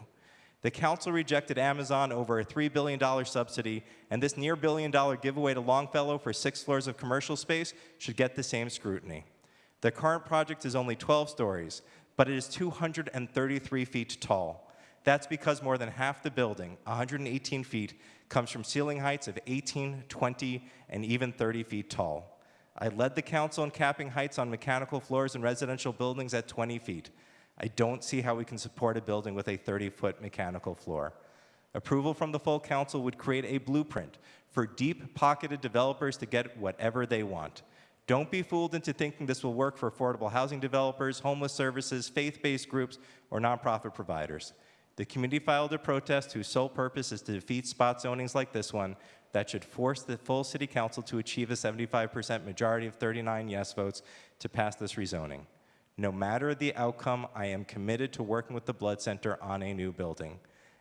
The council rejected Amazon over a $3 billion subsidy, and this near billion dollar giveaway to Longfellow for six floors of commercial space should get the same scrutiny. The current project is only 12 stories, but it is 233 feet tall. That's because more than half the building, 118 feet, comes from ceiling heights of 18, 20, and even 30 feet tall. I led the council in capping heights on mechanical floors in residential buildings at 20 feet. I don't see how we can support a building with a 30-foot mechanical floor. Approval from the full council would create a blueprint for deep-pocketed developers to get whatever they want. Don't be fooled into thinking this will work for affordable housing developers, homeless services, faith-based groups, or nonprofit providers. The community filed a protest whose sole purpose is to defeat spot zonings like this one that should force the full city council to achieve a 75% majority of 39 yes votes to pass this rezoning. No matter the outcome, I am committed to working with the Blood Center on a new building.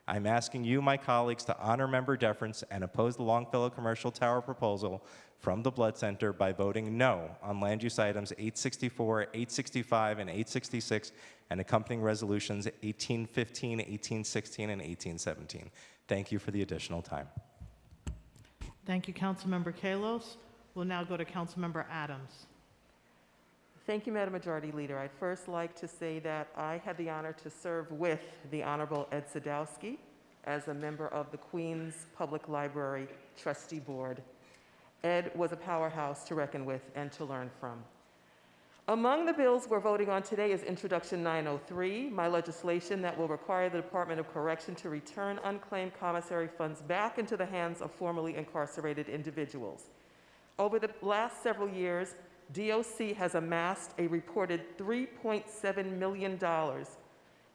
I'm asking you, my colleagues, to honor member deference and oppose the Longfellow Commercial Tower proposal from the Blood Center by voting no on land use items 864, 865, and 866, and accompanying resolutions 1815, 1816, and 1817. Thank you for the additional time. Thank you, Councilmember Kallos. We'll now go to Councilmember Adams. Thank you, Madam Majority Leader. I'd first like to say that I had the honor to serve with the Honorable Ed Sadowsky as a member of the Queens Public Library Trustee Board. Ed was a powerhouse to reckon with and to learn from. Among the bills we're voting on today is Introduction 903, my legislation that will require the Department of Correction to return unclaimed commissary funds back into the hands of formerly incarcerated individuals. Over the last several years, DOC has amassed a reported $3.7 million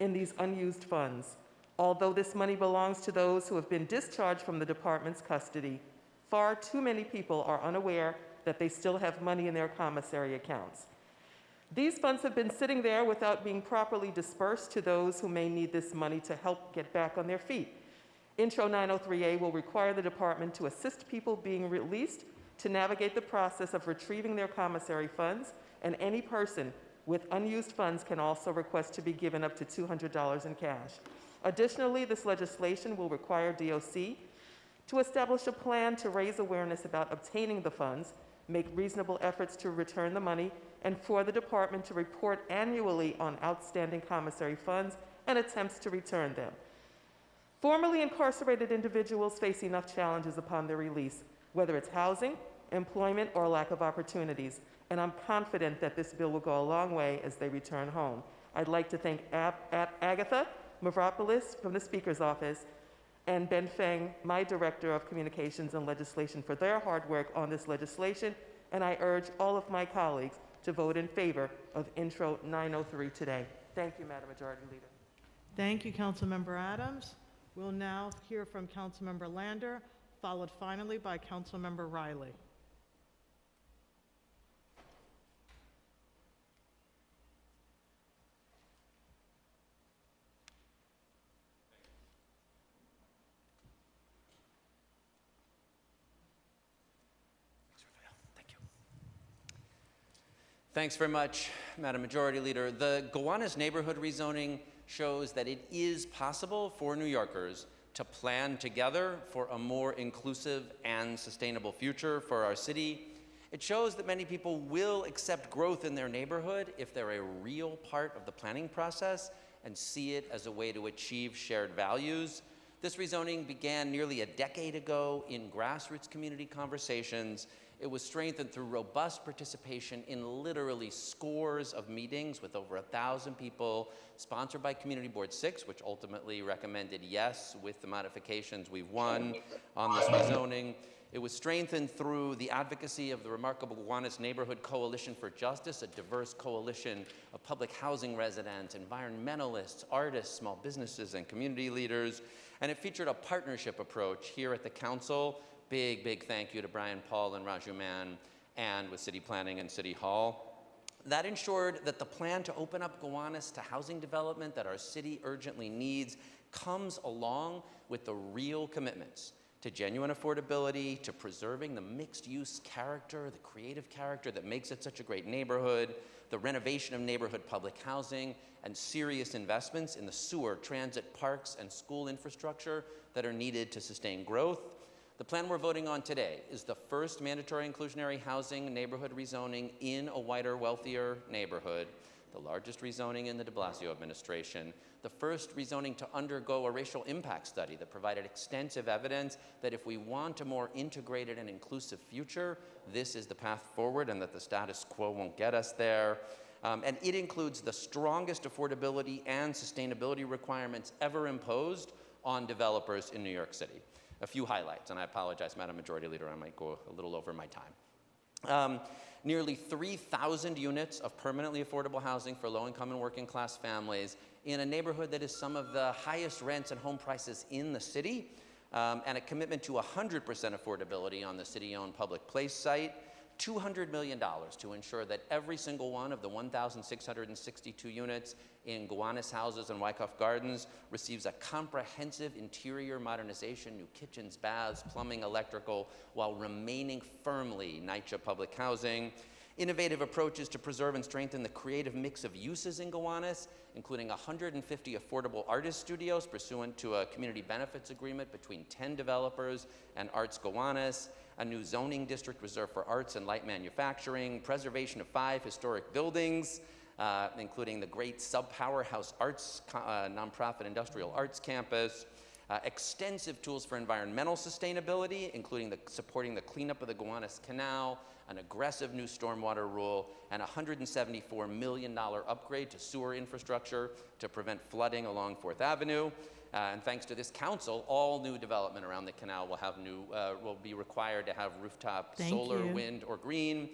in these unused funds. Although this money belongs to those who have been discharged from the department's custody, far too many people are unaware that they still have money in their commissary accounts. These funds have been sitting there without being properly dispersed to those who may need this money to help get back on their feet. Intro 903A will require the department to assist people being released to navigate the process of retrieving their commissary funds, and any person with unused funds can also request to be given up to $200 in cash. Additionally, this legislation will require DOC to establish a plan to raise awareness about obtaining the funds, make reasonable efforts to return the money, and for the department to report annually on outstanding commissary funds and attempts to return them. Formerly incarcerated individuals face enough challenges upon their release, whether it's housing, employment, or lack of opportunities, and I'm confident that this bill will go a long way as they return home. I'd like to thank Ab- Ab- Agatha Mavropoulos from the Speaker's Office and Ben Feng, my Director of Communications and Legislation, for their hard work on this legislation, and I urge all of my colleagues to vote in favor of Intro 903 today. Thank you, Madam Majority Leader. Thank you, Councilmember Adams. We'll now hear from Councilmember Lander, followed finally by Councilmember Riley. Thanks very much, Madam Majority Leader. The Gowanus neighborhood rezoning shows that it is possible for New Yorkers to plan together for a more inclusive and sustainable future for our city. It shows that many people will accept growth in their neighborhood if they're a real part of the planning process and see it as a way to achieve shared values. This rezoning began nearly a decade ago in grassroots community conversations. It was strengthened through robust participation in literally scores of meetings with over a thousand people, sponsored by Community Board 6, which ultimately recommended yes with the modifications we've won on this rezoning. It was strengthened through the advocacy of the remarkable Gowanus Neighborhood Coalition for Justice, a diverse coalition of public housing residents, environmentalists, artists, small businesses, and community leaders. And it featured a partnership approach here at the council. Big, big thank you to Brian Paul and Raju Mann, and with City Planning and City Hall. That ensured that the plan to open up Gowanus to housing development that our city urgently needs comes along with the real commitments to genuine affordability, to preserving the mixed use character, the creative character that makes it such a great neighborhood, the renovation of neighborhood public housing, and serious investments in the sewer, transit, parks, and school infrastructure that are needed to sustain growth. The plan we're voting on today is the first mandatory inclusionary housing neighborhood rezoning in a whiter, wealthier neighborhood, the largest rezoning in the de Blasio administration, the first rezoning to undergo a racial impact study that provided extensive evidence that if we want a more integrated and inclusive future, this is the path forward and that the status quo won't get us there. Um, and it includes the strongest affordability and sustainability requirements ever imposed on developers in New York City. A few highlights, and I apologize, Madam Majority Leader, I might go a little over my time. Um, nearly 3,000 units of permanently affordable housing for low-income and working-class families in a neighborhood that is some of the highest rents and home prices in the city, um, and a commitment to 100% affordability on the city-owned public place site, $200 million to ensure that every single one of the 1,662 units in Gowanus houses and Wyckoff Gardens receives a comprehensive interior modernization, new kitchens, baths, plumbing, electrical, while remaining firmly NYCHA public housing. Innovative approaches to preserve and strengthen the creative mix of uses in Gowanus, including 150 affordable artist studios pursuant to a community benefits agreement between 10 developers and Arts Gowanus, a new zoning district reserved for arts and light manufacturing, preservation of five historic buildings, uh, including the great Sub Powerhouse Arts uh, nonprofit industrial arts campus, uh, extensive tools for environmental sustainability, including the, supporting the cleanup of the Gowanus Canal, an aggressive new stormwater rule, and a $174 million upgrade to sewer infrastructure to prevent flooding along Fourth Avenue. Uh, and thanks to this council, all new development around the canal will have new, uh, will be required to have rooftop Thank solar, you. wind, or green.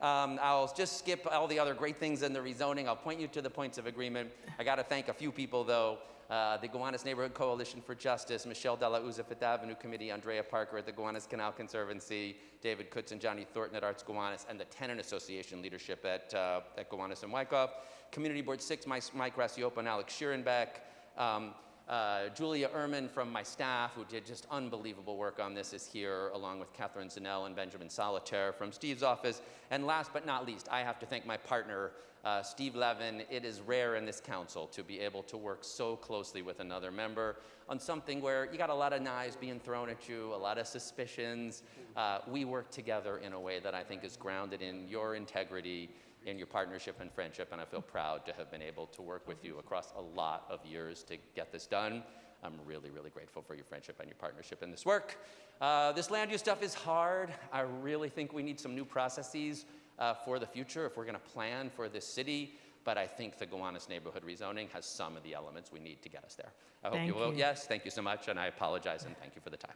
Um, I'll just skip all the other great things in the rezoning. I'll point you to the points of agreement. I got to thank a few people, though. Uh, the Gowanus Neighborhood Coalition for Justice, Michelle Della Uza Fifth Avenue Committee, Andrea Parker at the Gowanus Canal Conservancy, David Kutz and Johnny Thornton at Arts Gowanus, and the Tenant Association leadership at, uh, at Gowanus and Wyckoff. Community Board 6, Mike, Mike Racioppo and Alex Schierenbeck. Um, uh, Julia Ehrman from my staff, who did just unbelievable work on this, is here, along with Catherine Zanell and Benjamin Solitaire from Steve's office. And last but not least, I have to thank my partner, uh, Steve Levin. It is rare in this council to be able to work so closely with another member on something where you got a lot of knives being thrown at you, a lot of suspicions. Uh, we work together in a way that I think is grounded in your integrity in your partnership and friendship, and I feel proud to have been able to work with you across a lot of years to get this done. I'm really, really grateful for your friendship and your partnership in this work. Uh, this land use stuff is hard. I really think we need some new processes uh, for the future if we're going to plan for this city. But I think the Gowanus neighborhood rezoning has some of the elements we need to get us there. I hope Thank you vote you. yes. Thank you so much, and I apologize and thank you for the time.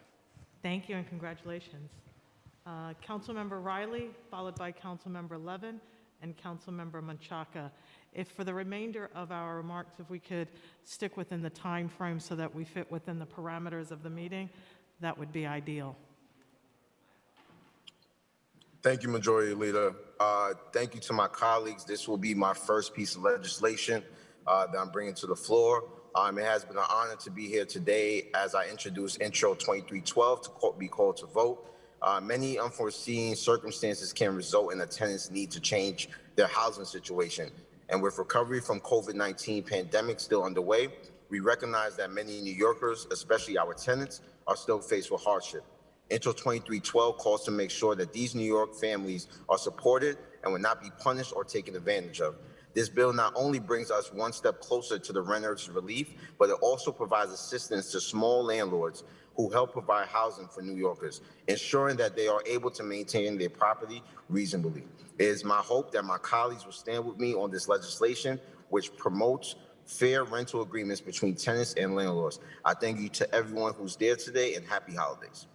Thank you and congratulations. Uh, Councilmember Riley, followed by Councilmember Levin and Councilmember Menchaca. If for the remainder of our remarks, if we could stick within the time frame so that we fit within the parameters of the meeting, that would be ideal. Thank you, Majority Leader. Uh, Thank you to my colleagues. This will be my first piece of legislation uh, that I'm bringing to the floor. Um, It has been an honor to be here today as I introduce Intro 2312 to be called to vote. Uh, Many unforeseen circumstances can result in a tenant's need to change their housing situation. And with recovery from COVID-19 pandemic still underway, we recognize that many New Yorkers, especially our tenants, are still faced with hardship. Intro 2312 calls to make sure that these New York families are supported and will not be punished or taken advantage of. This bill not only brings us one step closer to the renters' relief, but it also provides assistance to small landlords who help provide housing for New Yorkers, ensuring that they are able to maintain their property reasonably. It is my hope that my colleagues will stand with me on this legislation, which promotes fair rental agreements between tenants and landlords. I thank you to everyone who's there today and happy holidays.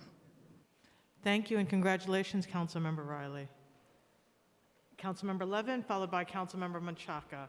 Thank you and congratulations, Councilmember Riley. Councilmember Levin, followed by Councilmember Menchaca.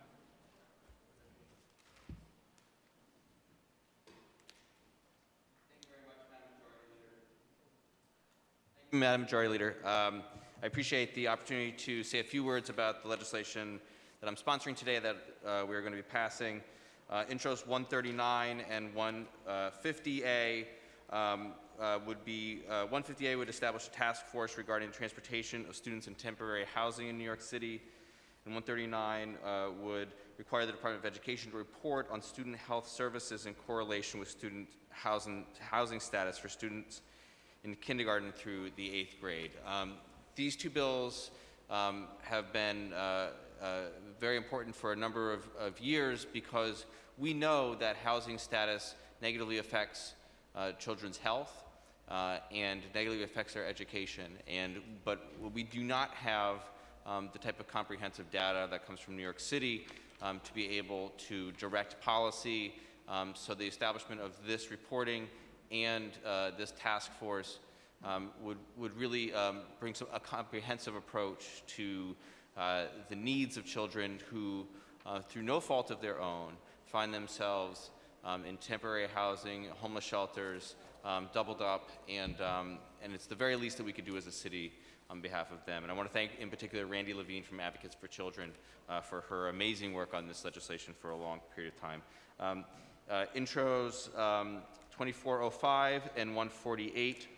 Madam Majority Leader, um, I appreciate the opportunity to say a few words about the legislation that I'm sponsoring today that uh, we're going to be passing. Uh, intros 139 and 150A um, uh, would be, uh, 150A would establish a task force regarding transportation of students in temporary housing in New York City. And 139 uh, would require the Department of Education to report on student health services in correlation with student housing, housing status for students in kindergarten through the eighth grade. Um, these two bills um, have been uh, uh, very important for a number of, of, years because we know that housing status negatively affects uh, children's health uh, and negatively affects their education. And, but we do not have um, the type of comprehensive data that comes from New York City um, to be able to direct policy. Um, so the establishment of this reporting and uh, this task force um, would, would really um, bring some, a comprehensive approach to uh, the needs of children who, uh, through no fault of their own, find themselves um, in temporary housing, homeless shelters, um, doubled up, and, um, and it's the very least that we could do as a city on behalf of them. And I want to thank, in particular, Randy Levine from Advocates for Children uh, for her amazing work on this legislation for a long period of time. Um, uh, intros 2405 and 148.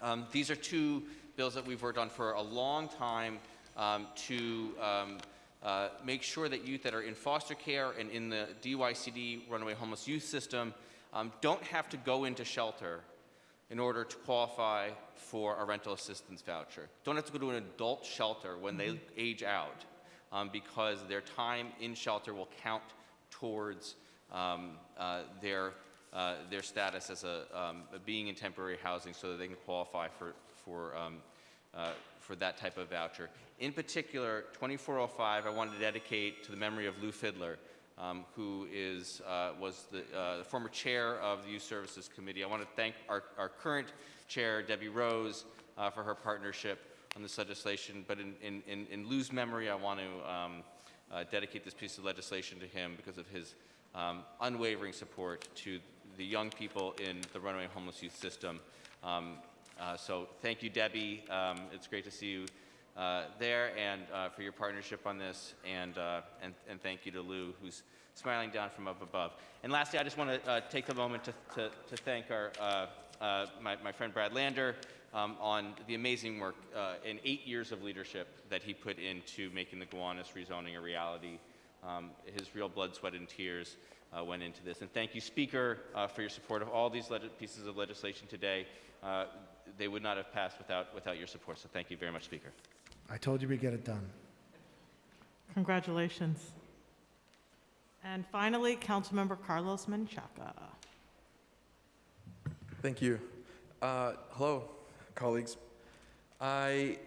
Um, these are two bills that we've worked on for a long time um, to um, uh, make sure that youth that are in foster care and in the DYCD runaway homeless youth system um, don't have to go into shelter in order to qualify for a rental assistance voucher. Don't have to go to an adult shelter when they age out um, because their time in shelter will count towards um, uh, their uh, their status as a, um, being in temporary housing so that they can qualify for, for, um, uh, for that type of voucher. In particular, 2405, I wanted to dedicate to the memory of Lew Fidler, um, who is, uh, was the, uh, the, former chair of the Youth Services Committee. I want to thank our, our current chair, Debi Rose, uh, for her partnership on this legislation. But in, in, in, in Lew's memory, I want to um, dedicate this piece of legislation to him because of his um, unwavering support to the young people in the runaway homeless youth system. Um, uh, so thank you, Debi. Um, it's great to see you uh, there and uh, for your partnership on this. And, uh, and, and, thank you to Lew, who's smiling down from up above. And lastly, I just want to uh, take a moment to, to, to thank our, uh, my, my, friend Brad Lander um, on the amazing work in eight years of leadership that he put into making the Gowanus rezoning a reality. Um, his real blood, sweat, and tears uh, went into this. And thank you, Speaker, uh, for your support of all these pieces of legislation today. Uh, they would not have passed without, without your support, so thank you very much, Speaker. I told you we'd get it done. Congratulations. And finally, Councilmember Carlos Menchaca. Thank you. Uh, hello, colleagues. I,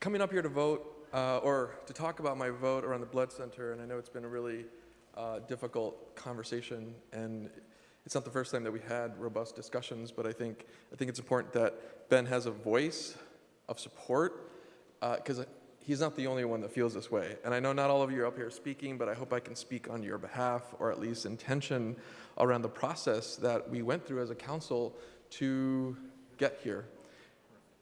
coming up here to vote, uh, or to talk about my vote around the blood center, and I know it's been a really uh, difficult conversation, and it's not the first time that we had robust discussions, but I think, I think it's important that Ben has a voice of support, because uh, he's not the only one that feels this way. And I know not all of you are up here speaking, but I hope I can speak on your behalf, or at least intention around the process that we went through as a council to get here.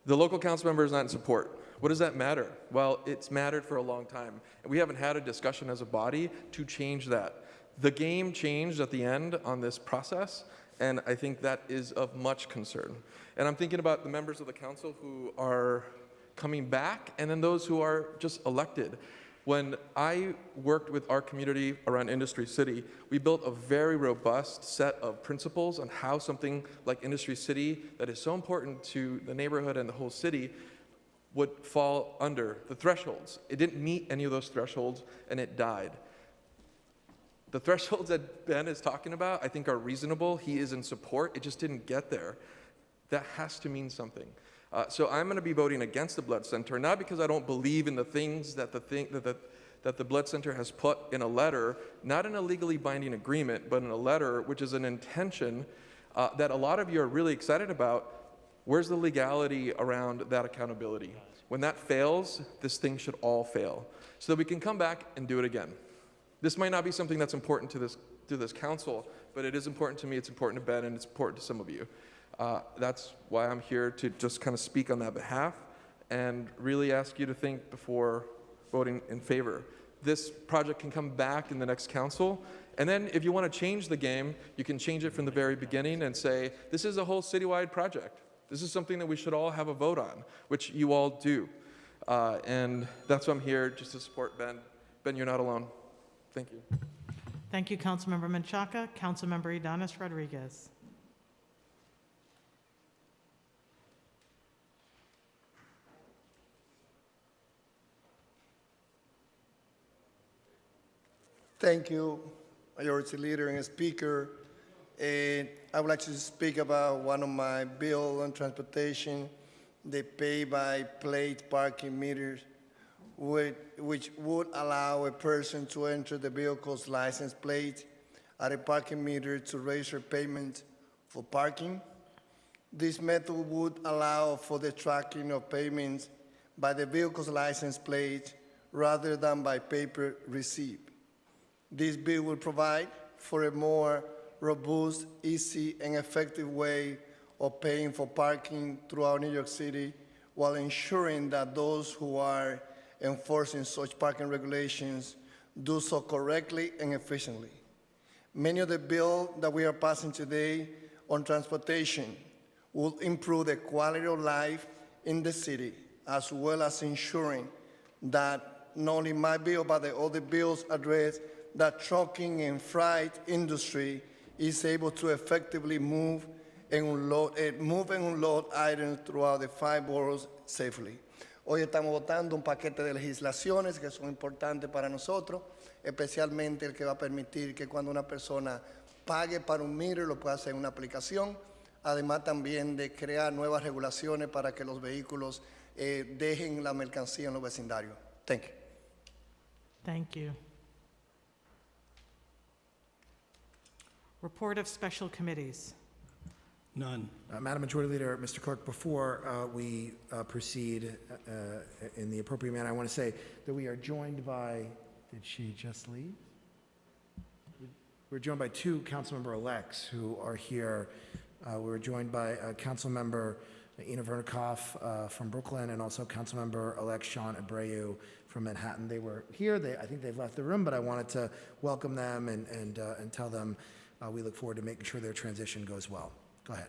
The local council member is not in support. What does that matter? Well, it's mattered for a long time. And we haven't had a discussion as a body to change that. The game changed at the end on this process, and I think that is of much concern. And I'm thinking about the members of the council who are coming back, and then those who are just elected. When I worked with our community around Industry City, we built a very robust set of principles on how something like Industry City, that is so important to the neighborhood and the whole city, would fall under the thresholds. It didn't meet any of those thresholds and it died. The thresholds that Ben is talking about, I think, are reasonable. He is in support. It just didn't get there. That has to mean something. Uh, so I'm going to be voting against the Blood Center, not because I don't believe in the things that the, thing, that, the, that the Blood Center has put in a letter, not in a legally binding agreement, but in a letter which is an intention uh, that a lot of you are really excited about. Where's the legality around that accountability? When that fails, this thing should all fail, so that we can come back and do it again. This might not be something that's important to this, to this council, but it is important to me, it's important to Ben, and it's important to some of you. Uh, that's why I'm here to just kind of speak on that behalf and really ask you to think before voting in favor. This project can come back in the next council, and then if you want to change the game, you can change it from the very beginning and say, this is a whole citywide project. This is something that we should all have a vote on, which you all do. Uh, and that's why I'm here, just to support Ben. Ben, you're not alone. Thank you. Thank you, Councilmember Menchaca. Councilmember Ydanis Rodriguez. Thank you, Majority Leader and Speaker. And I would like to speak about one of my bill on transportation, the pay-by-plate parking meters, which, which would allow a person to enter the vehicle's license plate at a parking meter to raise their payment for parking. This method would allow for the tracking of payments by the vehicle's license plate rather than by paper receipt. This bill will provide for a more robust, easy, and effective way of paying for parking throughout New York City while ensuring that those who are enforcing such parking regulations do so correctly and efficiently. Many of the bills that we are passing today on transportation will improve the quality of life in the city, as well as ensuring that not only my bill, but the other bills address that trucking and freight industry is able to effectively move and unload, eh, move and unload items throughout the five boroughs safely. Hoy estamos votando un paquete de legislaciones que son importantes para nosotros, especialmente el que va a permitir que cuando una persona pague para un meter lo pueda hacer en una aplicación, además también de crear nuevas regulaciones para que los vehículos eh, dejen la mercancía en los vecindarios. Thank you. Thank you. Report of special committees. None. Uh, Madam Majority Leader, Mr. Clerk, before uh, we uh, proceed uh, in the appropriate manner, I want to say that we are joined by, did she just leave? We're joined by two council member elects who are here. Uh, We're joined by uh, Councilmember Inna Vernikov uh, from Brooklyn and also Councilmember-elect Shaun Abreu from Manhattan. They were here. They, I think they've left the room, but I wanted to welcome them and, and, uh, and tell them uh, we look forward to making sure their transition goes well. Go ahead.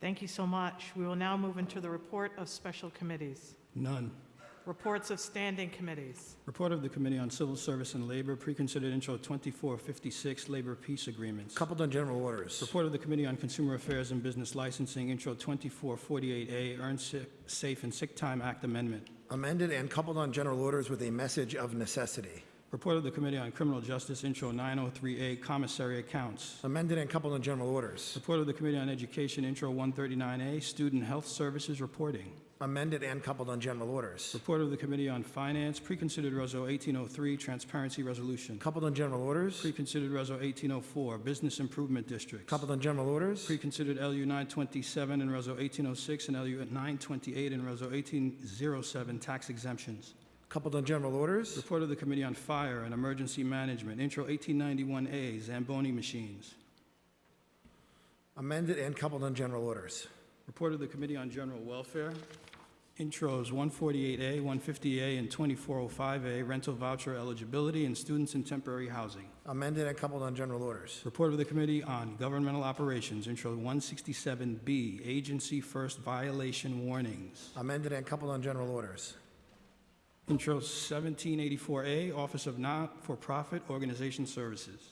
Thank you so much. We will now move into the report of special committees. None. Reports of standing committees. Report of the Committee on Civil Service and Labor, preconsidered intro 2456, Labor Peace Agreements. Coupled on general orders. Report of the Committee on Consumer Affairs and Business Licensing, intro 2448A, Earned Si- Safe and Sick Time Act Amendment. Amended and coupled on general orders with a message of necessity. Report of the Committee on Criminal Justice, intro 903A, Commissary Accounts. Amended and coupled on general orders. Report of the Committee on Education, intro 139A, Student Health Services Reporting. Amended and coupled on general orders. Report of the Committee on Finance, preconsidered Reso 1803, Transparency Resolution. Coupled on general orders. Preconsidered Reso 1804, Business Improvement Districts. Coupled on general orders. Preconsidered LU 927 and Reso 1806 and LU 928 and Reso 1807, Tax Exemptions. Coupled on general orders. Report of the Committee on Fire and Emergency Management, Intro 1891A, Zamboni Machines. Amended and coupled on general orders. Report of the Committee on General Welfare, Intros 148A, 150A, and 2405A, Rental Voucher Eligibility and Students in Temporary Housing. Amended and coupled on general orders. Report of the Committee on Governmental Operations, Intro 167B, Agency First Violation Warnings. Amended and coupled on general orders. Intro 1784A, Office of Not-for-Profit Organization Services.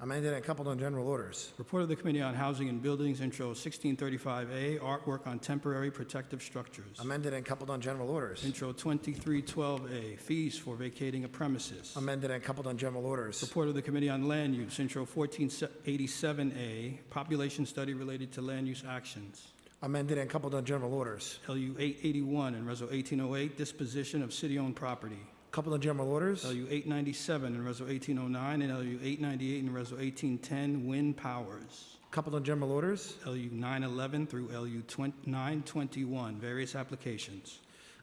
Amended and coupled on general orders. Report of the Committee on Housing and Buildings, Intro 1635A, Artwork on Temporary Protective Structures. Amended and coupled on general orders. Intro 2312A, Fees for Vacating a Premises. Amended and coupled on general orders. Report of the Committee on Land Use, Intro 1487A, Population Study Related to Land Use Actions. Amended and coupled on general orders. LU 881 and Reso 1808, Disposition of City-Owned Property. Coupled on general orders. LU 897 and Reso 1809, and LU 898 and Reso 1810, Wind Powers. Coupled on general orders. LU 911 through LU 921, various applications.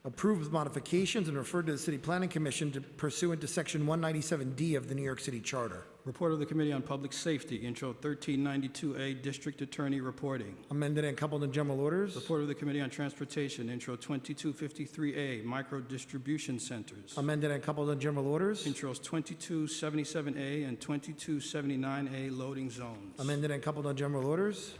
Approved with modifications and referred to the City Planning Commission to pursuant to Section 197D of the New York City Charter. Report of the Committee on Public Safety, Intro 1392A, District Attorney Reporting. Amended and coupled on general orders. Report of the Committee on Transportation, Intro 2253A, Micro Distribution Centers. Amended and coupled on general orders. Intros 2277A and 2279A, Loading Zones. Amended and coupled on general orders.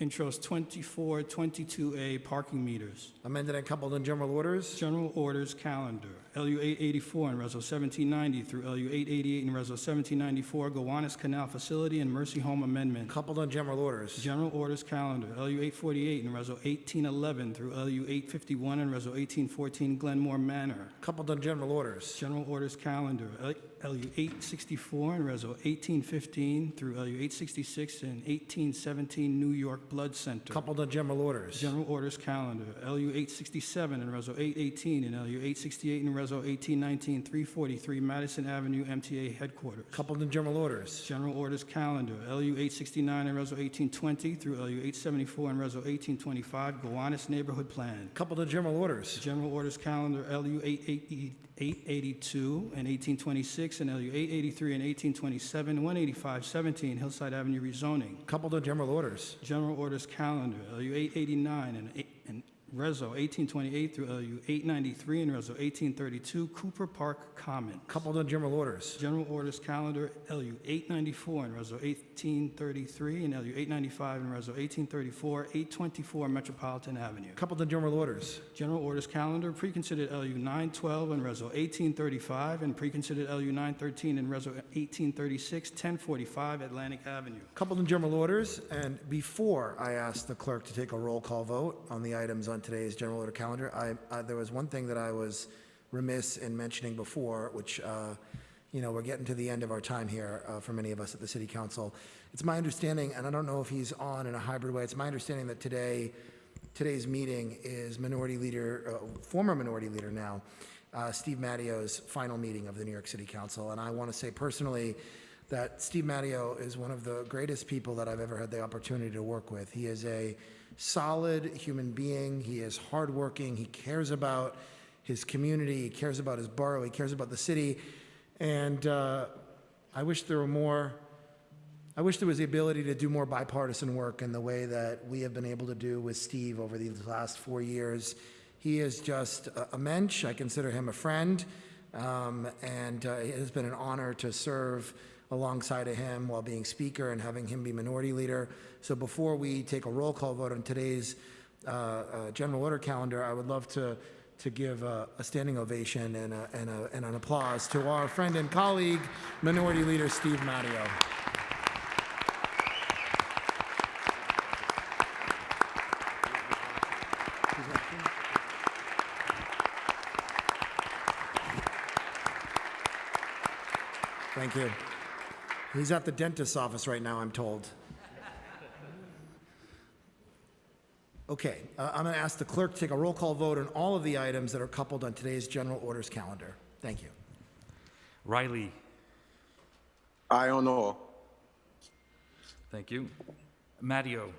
Intros 2422A, Parking Meters. Amended and coupled on general orders. General Orders Calendar, LU 884 and Reso 1790 through LU 888 and Reso 1794, Gowanus Canal Facility and Mercy Home Amendment. Coupled on general orders. General Orders Calendar, LU 848 and Reso 1811 through LU 851 and Reso 1814, Glenmore Manor. Coupled on general orders. General Orders Calendar, LU 864 and Reso 1815 through LU 866 and 1817, New York Blood Center. Coupled on general orders. General Orders Calendar, LU 867 and Reso 818 and LU 868 and Reso 1819, 343 Madison Avenue, MTA Headquarters. Coupled on general orders. General Orders Calendar, LU 869 and Reso 1820 through LU 874 and Reso 1825, Gowanus Neighborhood Plan. Coupled on general orders. General Orders Calendar, LU 880 882 and 1826, and LU 883 and 1827, 185 17 Hillside Avenue rezoning. Coupled on general orders. General Orders Calendar, LU 889 and and Reso 1828 through LU 893 and Reso 1832, Cooper Park Common. Coupled on general orders. General Orders Calendar, LU 894 and Reso 1833, and LU 895 and Reso 1834, 824 Metropolitan Avenue. Coupled on general orders. General Orders Calendar, preconsidered LU 912 and Reso 1835, and preconsidered LU 913 and Reso 1836, 1045 Atlantic Avenue. Coupled in general orders, and before I ask the clerk to take a roll call vote on the items on today's general order calendar, I, there was one thing that I was remiss in mentioning before, which, uh, you know, we're getting to the end of our time here uh, for many of us at the city council. It's my understanding, and I don't know if he's on in a hybrid way, it's my understanding that today, today's meeting is Minority Leader, uh, former Minority Leader now, uh, Steve Matteo's final meeting of the New York City Council. And I want to say personally that Steve Matteo is one of the greatest people that I've ever had the opportunity to work with. He is a solid human being. He is hardworking. He cares about his community. He cares about his borough. He cares about the city. And uh, I wish there were more. I wish there was the ability to do more bipartisan work in the way that we have been able to do with Steve over these last four years. He is just a, a mensch. I consider him a friend. Um, and uh, it has been an honor to serve alongside of him while being speaker and having him be minority leader. So before we take a roll call vote on today's uh, uh, general order calendar, I would love to to give a, a standing ovation and, a, and, a, and an applause to our friend and colleague, Minority Leader Steve Matteo. Thank you. He's at the dentist's office right now, I'm told. Okay, uh, I'm going to ask the clerk to take a roll call vote on all of the items that are coupled on today's general orders calendar. Thank you. Riley, I don't know. thank you. Matteo,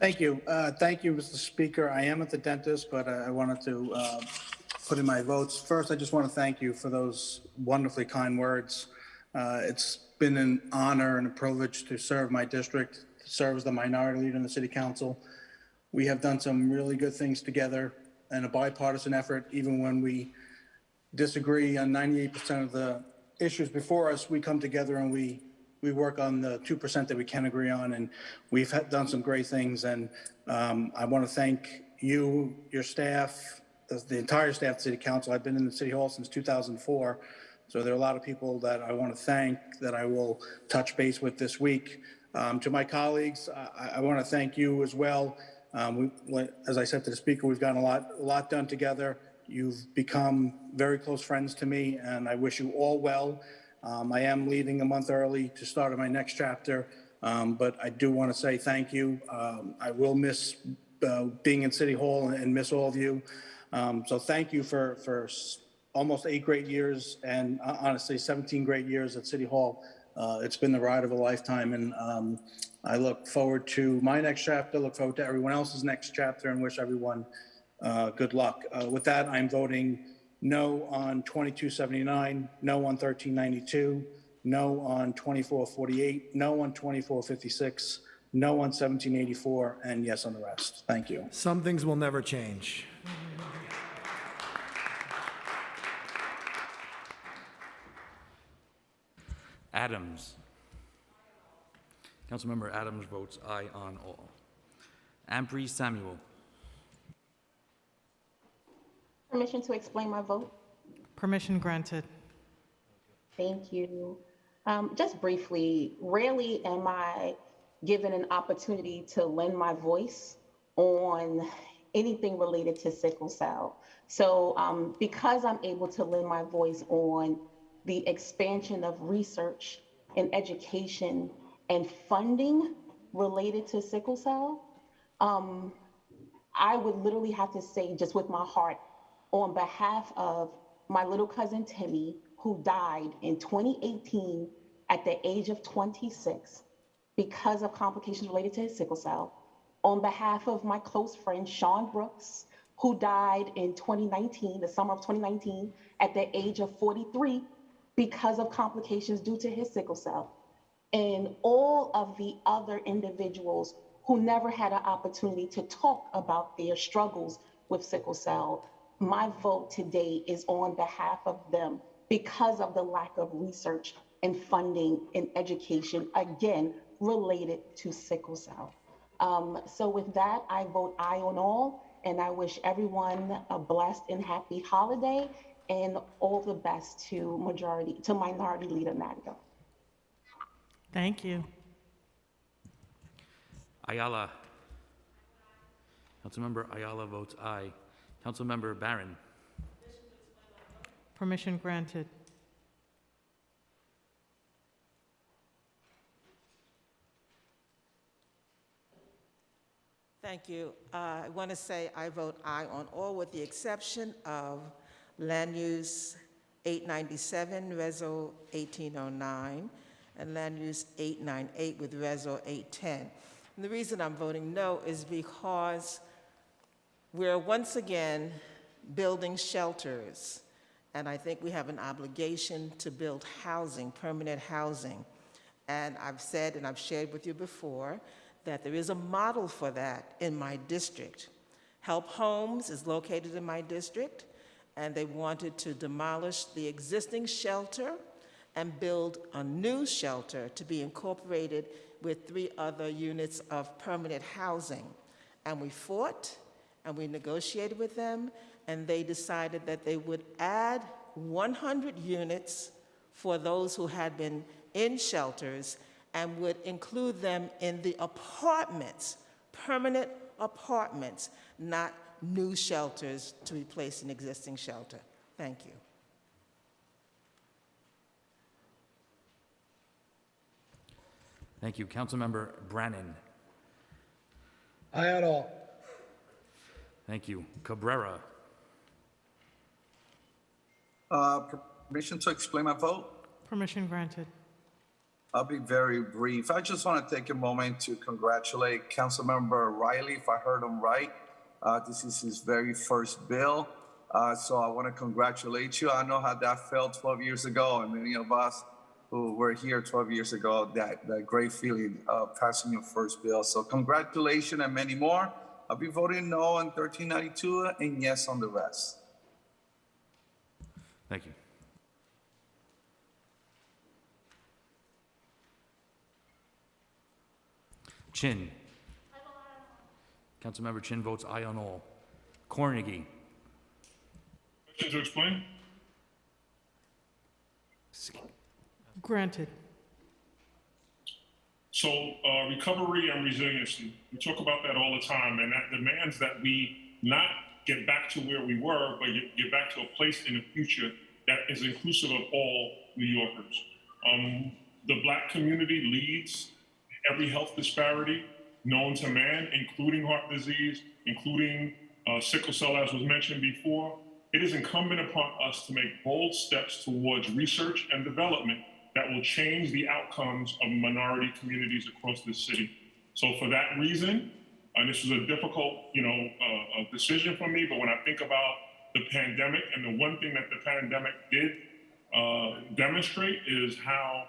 Thank you. Uh, Thank you, Mr. Speaker. I am at the dentist, but I I wanted to uh, put in my votes. First, I just want to thank you for those wonderfully kind words. Uh, It's been an honor and a privilege to serve my district, to serve as the minority leader in the city council. We have done some really good things together in a bipartisan effort, even when we disagree on 98% of the issues before us, we come together and we, we work on the 2% that we can agree on. And we've had, done some great things. And um, I want to thank you, your staff, the, the entire staff of the city council. I've been in the city hall since 2004. So there are a lot of people that I want to thank that I will touch base with this week. Um, to my colleagues, I, I want to thank you as well. Um, we, as I said to the speaker, we've gotten a lot, a lot done together. You've become very close friends to me, and I wish you all well. Um, I am leaving a month early to start my next chapter, um, but I do want to say thank you. Um, I will miss uh, being in City Hall and, miss all of you. Um, so thank you for, for almost eight great years and uh, honestly 17 great years at City Hall. Uh, it's been the ride of a lifetime, and um, I look forward to my next chapter. Look forward to everyone else's next chapter, and wish everyone uh, good luck. Uh, with that, I'm voting no on 2279, no on 1392, no on 2448, no on 2456, no on 1784, and yes on the rest. Thank you. Some things will never change. Adams. Councilmember Adams votes aye on all. Ampry Samuel. Permission to explain my vote? Permission granted. Thank you. Um, just briefly, rarely am I given an opportunity to lend my voice on anything related to sickle cell. So um, because I'm able to lend my voice on the expansion of research and education and funding related to sickle cell, um, I would literally have to say, just with my heart, on behalf of my little cousin Timmy, who died in 2018 at the age of 26 because of complications related to his sickle cell, on behalf of my close friend Sean Brooks, who died in 2019, the summer of 2019, at the age of 43 because of complications due to his sickle cell, and all of the other individuals who never had an opportunity to talk about their struggles with sickle cell. My vote today is on behalf of them because of the lack of research and funding and education, again, related to sickle cell. Um, so with that, I vote aye on all, and I wish everyone a blessed and happy holiday and all the best to majority, to Minority Leader Nadia. Thank you. Ayala. Councilmember Ayala votes aye. Councilmember Barron. Permission granted. Thank you. Uh, I want to say I vote aye on all with the exception of Land Use 897, Reso 1809, and Land Use 898 with Reso 810. And the reason I'm voting no is because we're once again building shelters, and I think we have an obligation to build housing, permanent housing. And I've said and I've shared with you before that there is a model for that in my district. Help Homes is located in my district, and they wanted to demolish the existing shelter and build a new shelter to be incorporated with three other units of permanent housing. And we fought and we negotiated with them, and they decided that they would add 100 units for those who had been in shelters and would include them in the apartments, permanent apartments, not new shelters to replace an existing shelter. Thank you. Thank you. Councilmember Brannan. Aye on all. Thank you. Cabrera. Uh, Permission to explain my vote? Permission granted. I'll be very brief. I just want to take a moment to congratulate Councilmember Riley, if I heard him right. Uh, This is his very first bill, Uh, so I want to congratulate you. I know how that felt 12 years ago, and many of us who were here 12 years ago, that, that great feeling of passing your first bill. So congratulations and many more. I'll be voting no on 1392 and yes on the rest. Thank you. Chin. Councilmember Chin votes aye on all. Cornegy. to explain? Granted. So uh, recovery and resiliency, we talk about that all the time, and that demands that we not get back to where we were, but get, get back to a place in the future that is inclusive of all New Yorkers. Um, the black community leads every health disparity known to man, including heart disease, including uh, sickle cell, as was mentioned before. It is incumbent upon us to make bold steps towards research and development that will change the outcomes of minority communities across this city. So for that reason, and this was a difficult, you know, uh, decision for me, but when I think about the pandemic and the one thing that the pandemic did uh, demonstrate is how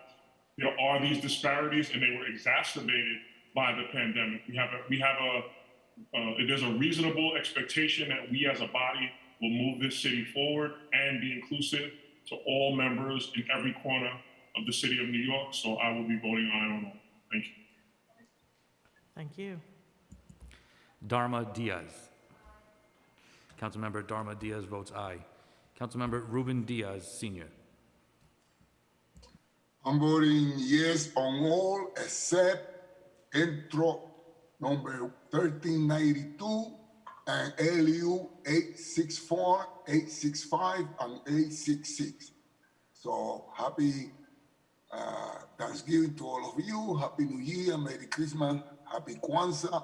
there are these disparities and they were exacerbated by the pandemic. We have a, we have a, uh, there's a reasonable expectation that we as a body will move this city forward and be inclusive to all members in every corner of the city of New York. So I will be voting aye on all. Thank you. Thank you. Darma Diaz. Councilmember Darma Diaz votes aye. Councilmember Ruben Diaz, Sr. I'm voting yes on all except intro number 1392 and LU 864, 865, and 866. So happy uh, Thanksgiving to all of you. Happy New Year, Merry Christmas, Happy Kwanzaa,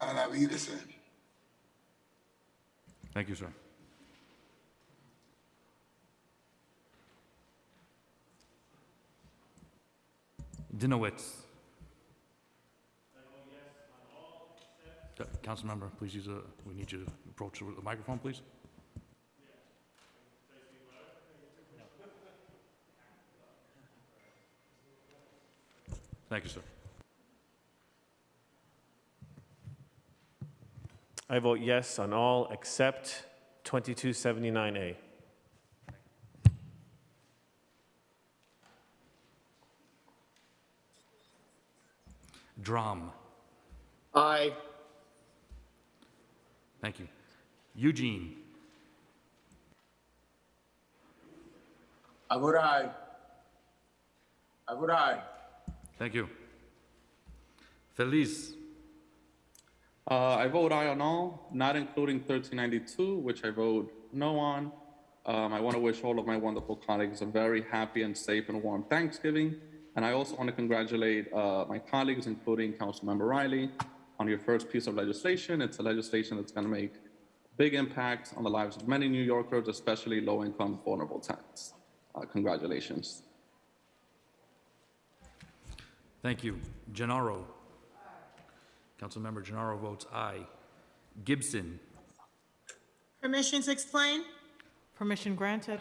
and a. Thank you, sir. Dinowitz. Uh, Councilmember, please use a, we need you to approach the microphone, please. Thank you, sir. I vote yes on all except 2279A. Dromm. Thank you. Eugene. I vote aye. I vote aye. Thank you. Feliz. Uh, I vote aye on all, not including 1392, which I vote no on. Um, I want to wish all of my wonderful colleagues a very happy and safe and warm Thanksgiving. And I also want to congratulate uh, my colleagues, including Councilmember Riley, on your first piece of legislation. It's a legislation that's going to make big impact on the lives of many New Yorkers, especially low-income, vulnerable tenants. Uh, congratulations. Thank you. Gennaro. Councilmember Gennaro votes aye. Gibson. Permission to explain? Permission granted.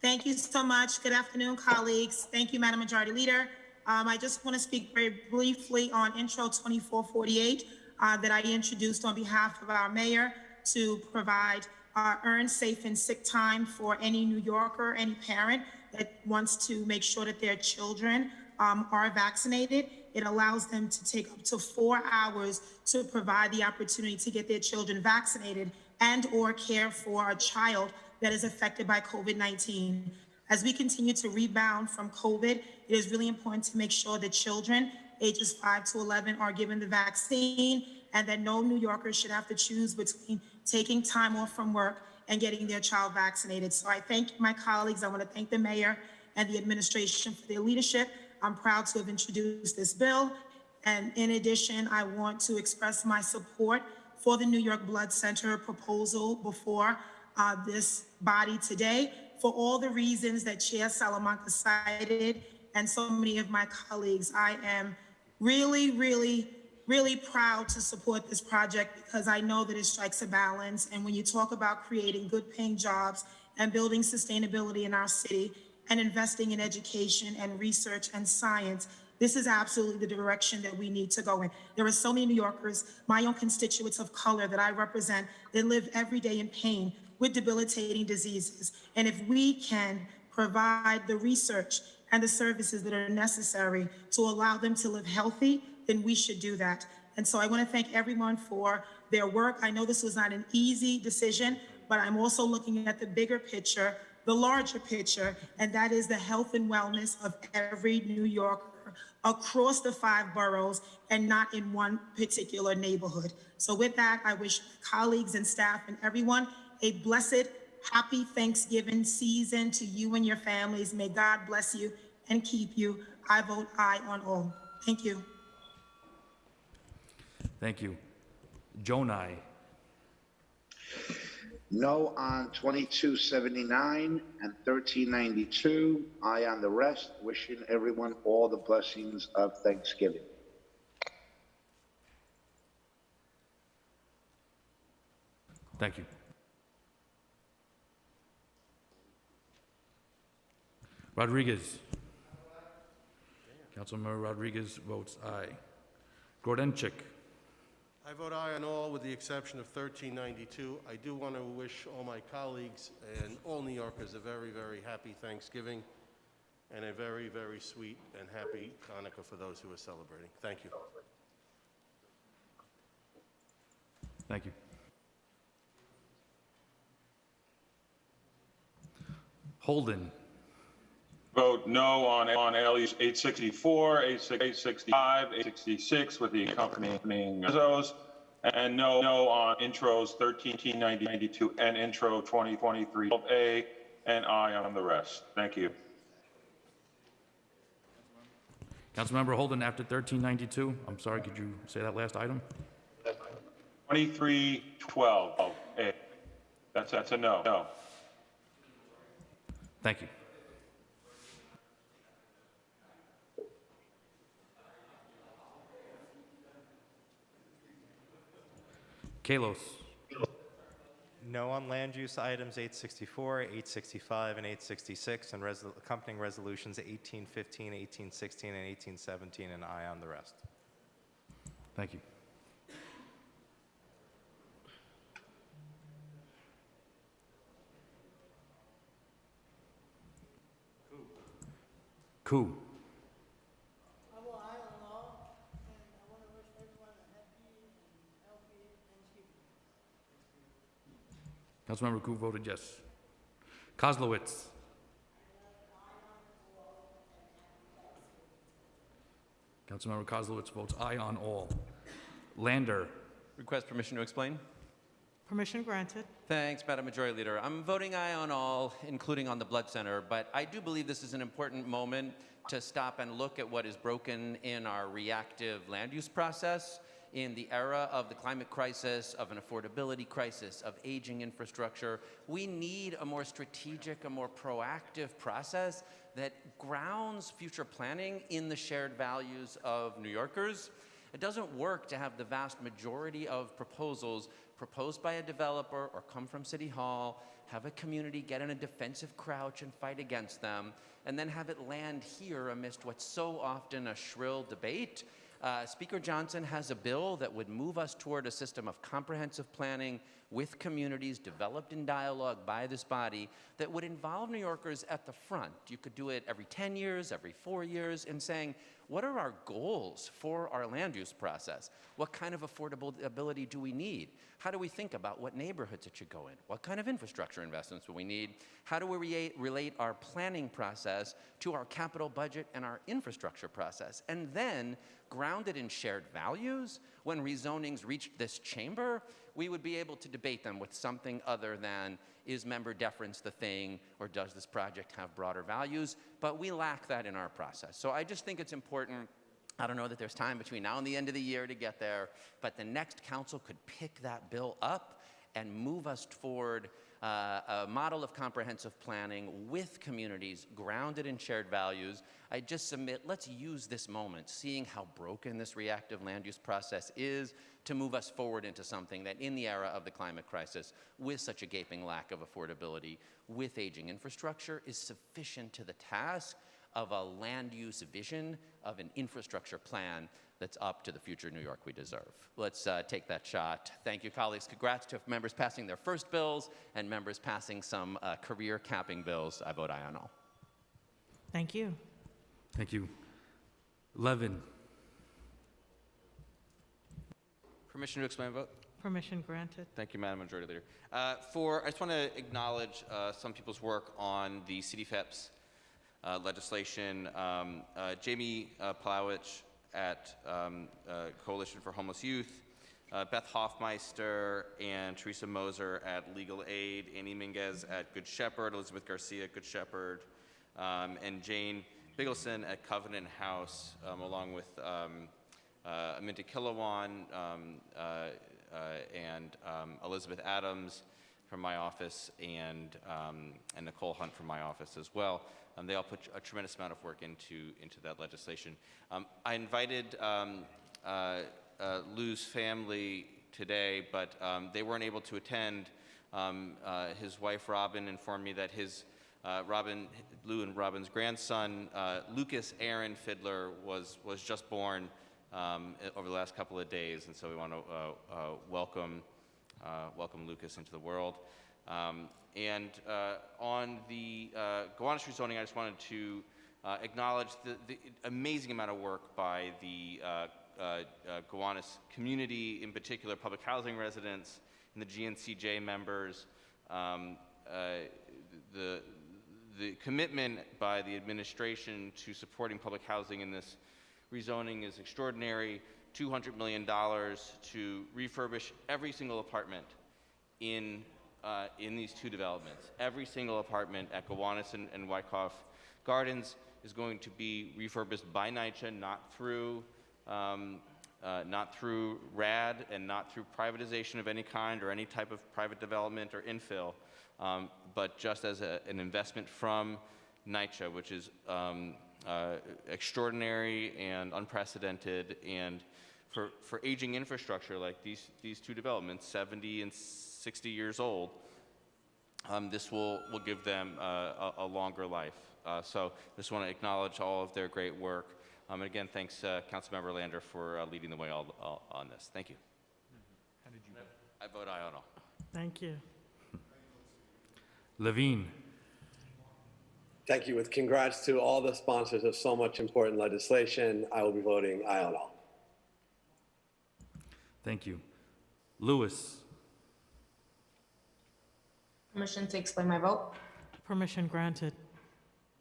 Thank you so much. Good afternoon, colleagues. Thank you, Madam Majority Leader. Um, I just want to speak very briefly on Intro 2448 uh, that I introduced on behalf of our mayor to provide uh, earned safe and sick time for any New Yorker, any parent that wants to make sure that their children um, are vaccinated. It allows them to take up to four hours to provide the opportunity to get their children vaccinated and or care for a child that is affected by COVID-19. As we continue to rebound from COVID, it is really important to make sure that children ages 5 to 11 are given the vaccine and that no New Yorkers should have to choose between taking time off from work and getting their child vaccinated. So I thank my colleagues. I want to thank the mayor and the administration for their leadership. I'm proud to have introduced this bill. And in addition, I want to express my support for the New York Blood Center proposal before uh, this body today for all the reasons that Chair Salamanca cited and so many of my colleagues. I am really, really, really proud to support this project because I know that it strikes a balance. And when you talk about creating good paying jobs and building sustainability in our city and investing in education and research and science, this is absolutely the direction that we need to go in. There are so many New Yorkers, my own constituents of color that I represent, that live every day in pain with debilitating diseases. And if we can provide the research and the services that are necessary to allow them to live healthy, then we should do that. And so I want to thank everyone for their work. I know this was not an easy decision, but I'm also looking at the bigger picture, the larger picture, and that is the health and wellness of every New Yorker across the five boroughs and not in one particular neighborhood. So with that, I wish colleagues and staff and everyone a blessed, happy Thanksgiving season to you and your families. May God bless you and keep you. I vote aye on all. Thank you. Thank you. Gjonaj. No on 2279 and 1392. Aye on the rest. Wishing everyone all the blessings of Thanksgiving. Thank you. Rodriguez. Councilmember Rodriguez votes aye. Grodenchik. I vote aye on all with the exception of 1392. I do want to wish all my colleagues and all New Yorkers a very, very happy Thanksgiving and a very, very sweet and happy Hanukkah for those who are celebrating. Thank you. Thank you. Holden. Vote no on, on LEs 864, 865, 866 with the accompanying rezos, and no, no on intros 13, 92, and intro 2023 A, and I on the rest. Thank you. Councilmember Holden, after 1392, I'm sorry, could you say that last item? 2312 A. That's, that's a no. No. Thank you. Kallos. No on land use items 864, 865, and 866, and resol- accompanying resolutions 1815, 1816, and 1817, and aye on the rest. Thank you. Koo. Councilmember Koo voted yes. Koslowitz. Councilmember Koslowitz votes aye on all. Lander. Request permission to explain? Permission granted. Thanks, Madam Majority Leader. I'm voting aye on all, including on the Blood Center, but I do believe this is an important moment to stop and look at what is broken in our reactive land use process in the era of the climate crisis, of an affordability crisis, of aging infrastructure. We need a more strategic, a more proactive process that grounds future planning in the shared values of New Yorkers. It doesn't work to have the vast majority of proposals proposed by a developer or come from City Hall, have a community get in a defensive crouch and fight against them, and then have it land here amidst what's so often a shrill debate. Uh, Speaker Johnson has a bill that would move us toward a system of comprehensive planning with communities developed in dialogue by this body that would involve New Yorkers at the front. You could do it every 10 years, every four years, in saying, what are our goals for our land use process? What kind of affordability do we need? How do we think about what neighborhoods it should go in? What kind of infrastructure investments do we need? How do we re relate our planning process to our capital budget and our infrastructure process? And then, grounded in shared values, when rezonings reach this chamber, we would be able to debate them with something other than is member deference the thing or does this project have broader values? But we lack that in our process. So I just think it's important. I don't know that there's time between now and the end of the year to get there, but the next council could pick that bill up and move us forward uh, a model of comprehensive planning with communities grounded in shared values. I just submit, let's use this moment, seeing how broken this reactive land use process is, to move us forward into something that in the era of the climate crisis, with such a gaping lack of affordability, with aging infrastructure, is sufficient to the task of a land use vision, of an infrastructure plan that's up to the future New York we deserve. Let's uh, take that shot. Thank you, colleagues. Congrats to members passing their first bills and members passing some uh, career capping bills. I vote aye on all. Thank you. Thank you. Levin. Permission to explain vote? Permission granted. Thank you, Madam Majority Leader. Uh, For, I just want to acknowledge uh, some people's work on the City FHEPS uh, legislation. Um, uh, Jamie uh, Plowich at um, uh, Coalition for Homeless Youth, uh, Beth Hoffmeister and Teresa Moser at Legal Aid, Annie Minguez at Good Shepherd, Elizabeth Garcia at Good Shepherd, um, and Jane Biggleson at Covenant House, um, along with um, uh, Aminta Kilawan um, uh, uh, and um, Elizabeth Adams from my office and, um, and Nicole Hunt from my office as well. Um, they all put a tremendous amount of work into, into that legislation. Um, I invited um, uh, uh, Lew's family today, but um, they weren't able to attend. Uh, his wife Robin informed me that his uh, Robin, Lou and Robin's grandson, uh, Lucas Aaron Fidler, was, was just born um, over the last couple of days, and so we want to uh, uh, welcome, welcome Lucas into the world. Um, and uh, on the uh, Gowanus rezoning, I just wanted to uh, acknowledge the, the amazing amount of work by the uh, uh, uh, Gowanus community, in particular public housing residents and the GNCJ members. Um, uh, the, the commitment by the administration to supporting public housing in this rezoning is extraordinary. $200 million to refurbish every single apartment in, uh, in these two developments. Every single apartment at Gowanus and, and Wyckoff Gardens is going to be refurbished by NYCHA, not through, um, uh, not through RAD and not through privatization of any kind or any type of private development or infill, um, but just as a, an investment from NYCHA, which is um, uh, extraordinary and unprecedented. And for, for aging infrastructure like these, these two developments, 70 and 60 years old, um, this will, will give them uh, a, a longer life. Uh, so just want to acknowledge all of their great work. Um, and again, thanks, uh, Councilmember Lander, for uh, leading the way all, all, on this. Thank you. How did you vote? I vote aye on all. Thank you. Levine. Thank you. With congrats to all the sponsors of so much important legislation, I will be voting aye on all. Thank you. Lewis. Permission to explain my vote? Permission granted.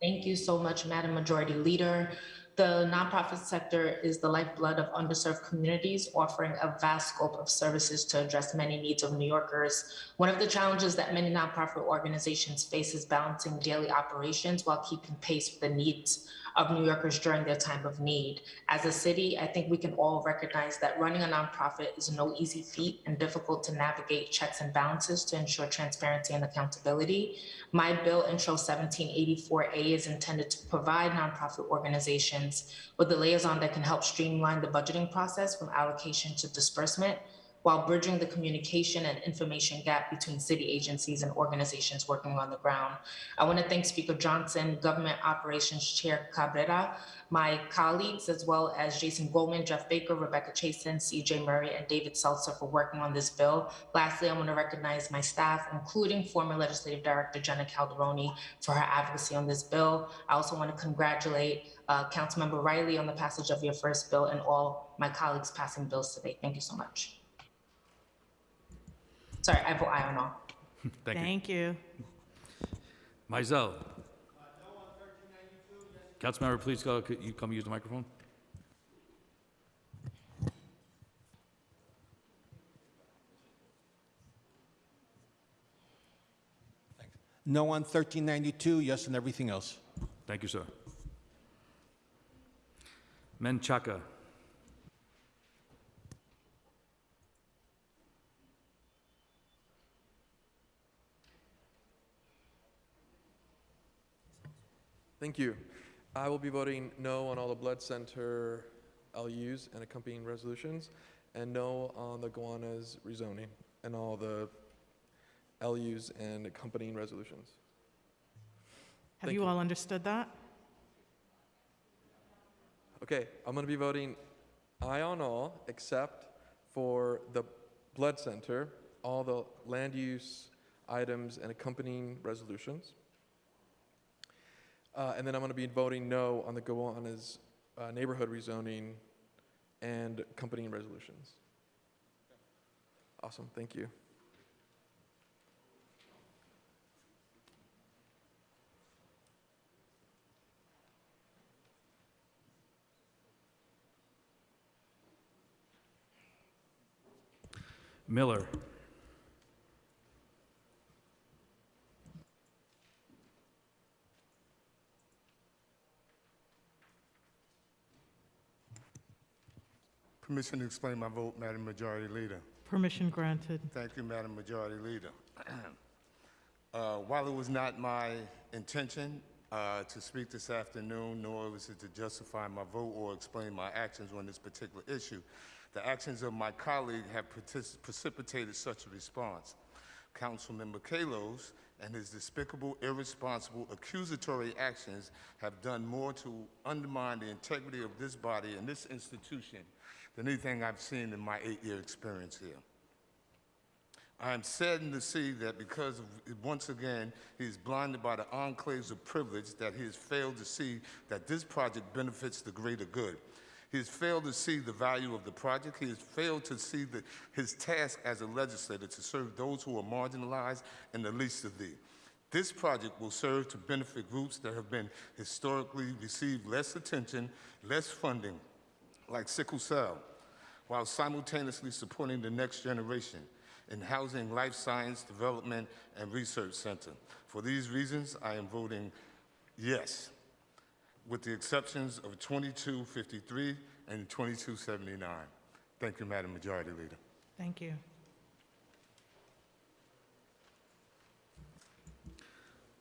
Thank you so much, Madam Majority Leader. The nonprofit sector is the lifeblood of underserved communities, offering a vast scope of services to address many needs of New Yorkers. One of the challenges that many nonprofit organizations face is balancing daily operations while keeping pace with the needs of New Yorkers during their time of need. As a city, I think we can all recognize that running a nonprofit is no easy feat and difficult to navigate checks and balances to ensure transparency and accountability. My bill, Intro 1784A, is intended to provide nonprofit organizations with a liaison that can help streamline the budgeting process from allocation to disbursement while bridging the communication and information gap between city agencies and organizations working on the ground. I want to thank Speaker Johnson, Government Operations Chair Cabrera, my colleagues, as well as Jason Goldman, Jeff Baker, Rebecca Chason, CJ Murray, and David Seltzer for working on this bill. Lastly, I want to recognize my staff, including former Legislative Director Jenna Calderoni, for her advocacy on this bill. I also want to congratulate uh, Councilmember Riley on the passage of your first bill and all my colleagues passing bills today. Thank you so much. Sorry, I vote aye on all. Thank you. Thank you. Maisel. Councilmember, please go, could you come use the microphone? Thanks. No on 1392, yes on everything else. Thank you, sir. Menchaca. Thank you. I will be voting no on all the blood center LUs and accompanying resolutions, and no on the Gowanus rezoning and all the LUs and accompanying resolutions. Have Thank you you. all understood that? Okay, I'm going to be voting aye on all except for the blood center, all the land use items and accompanying resolutions. Uh, and then I'm going to be voting no on the Gowanus uh, neighborhood rezoning and accompanying resolutions. Awesome, thank you. Miller. Permission to explain my vote, Madam Majority Leader. Permission granted. Thank you, Madam Majority Leader. Uh, While it was not my intention uh, to speak this afternoon, nor was it to justify my vote or explain my actions on this particular issue, the actions of my colleague have precipitated such a response. Councilmember Kallos and his despicable, irresponsible, accusatory actions have done more to undermine the integrity of this body and this institution than anything I've seen in my eight-year experience here. I am saddened to see that because of, once again, he is blinded by the enclaves of privilege that he has failed to see that this project benefits the greater good. He has failed to see the value of the project. He has failed to see the, his task as a legislator to serve those who are marginalized and the least of thee. This project will serve to benefit groups that have been historically received less attention, less funding, like sickle cell, while simultaneously supporting the next generation in Housing Life Science Development and Research Center. For these reasons, I am voting yes, with the exceptions of 2253 and 2279. Thank you, Madam Majority Leader. Thank you.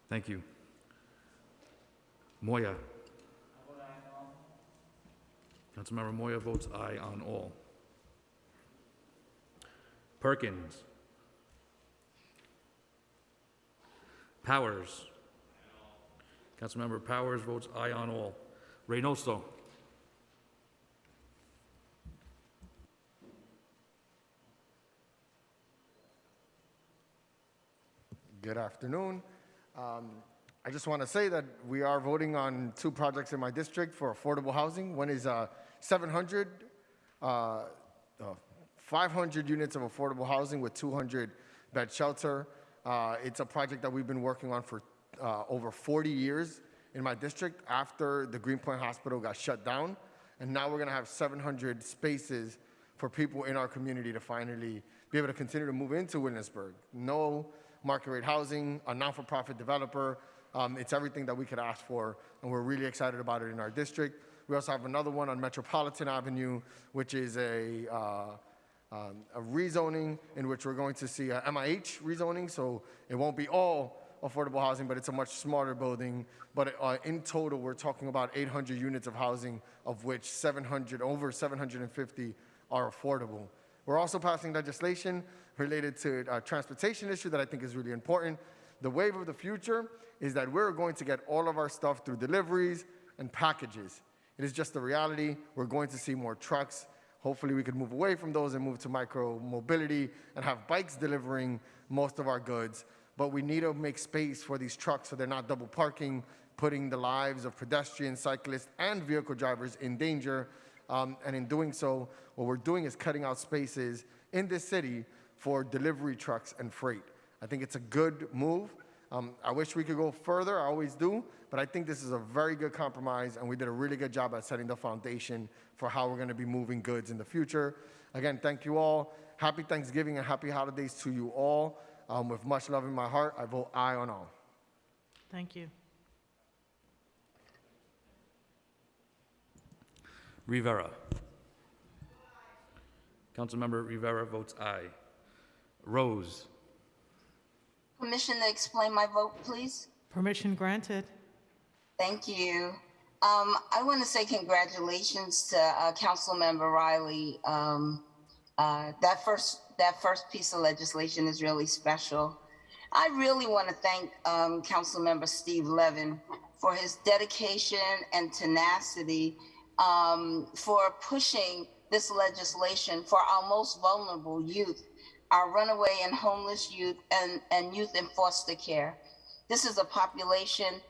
Thank you. Moya. Councilmember Moya votes aye on all. Perkins. Powers. Councilmember Powers votes aye on all. Reynoso. Good afternoon. Um, I just want to say that we are voting on two projects in my district for affordable housing. One is uh, 700, uh, uh, 500 units of affordable housing with 200 bed shelter. Uh, it's a project that we've been working on for uh, over 40 years in my district after the Greenpoint Hospital got shut down. And now we're going to have 700 spaces for people in our community to finally be able to continue to move into Williamsburg. No market rate housing, a non-for-profit developer. Um, it's everything that we could ask for, and we're really excited about it in our district. We also have another one on Metropolitan Avenue, which is a, uh, um, a rezoning in which we're going to see a MIH rezoning, so it won't be all affordable housing, but it's a much smarter building. But uh, in total, we're talking about 800 units of housing, of which 700, over 750 are affordable. We're also passing legislation related to a transportation issue that I think is really important. The wave of the future is that we're going to get all of our stuff through deliveries and packages. It is just the reality. We're going to see more trucks. Hopefully we could move away from those and move to micro mobility and have bikes delivering most of our goods. But we need to make space for these trucks so they're not double parking, putting the lives of pedestrians, cyclists, and vehicle drivers in danger. Um, and in doing so, what we're doing is cutting out spaces in this city for delivery trucks and freight. I think it's a good move. Um, I wish we could go further, I always do, but I think this is a very good compromise, and we did a really good job at setting the foundation for how we're gonna be moving goods in the future. Again, thank you all. Happy Thanksgiving and happy holidays to you all. Um, with much love in my heart, I vote aye on all. Thank you. Rivera. Councilmember Rivera votes aye. Rose. Permission to explain my vote, please? Permission granted. Thank you. Um, I want to say congratulations to uh, Councilmember Riley. Um, uh, that first that first piece of legislation is really special. I really want to thank um, Councilmember Steve Levin for his dedication and tenacity um, for pushing this legislation for our most vulnerable youth, our runaway and homeless youth, and, and youth in foster care. This is a population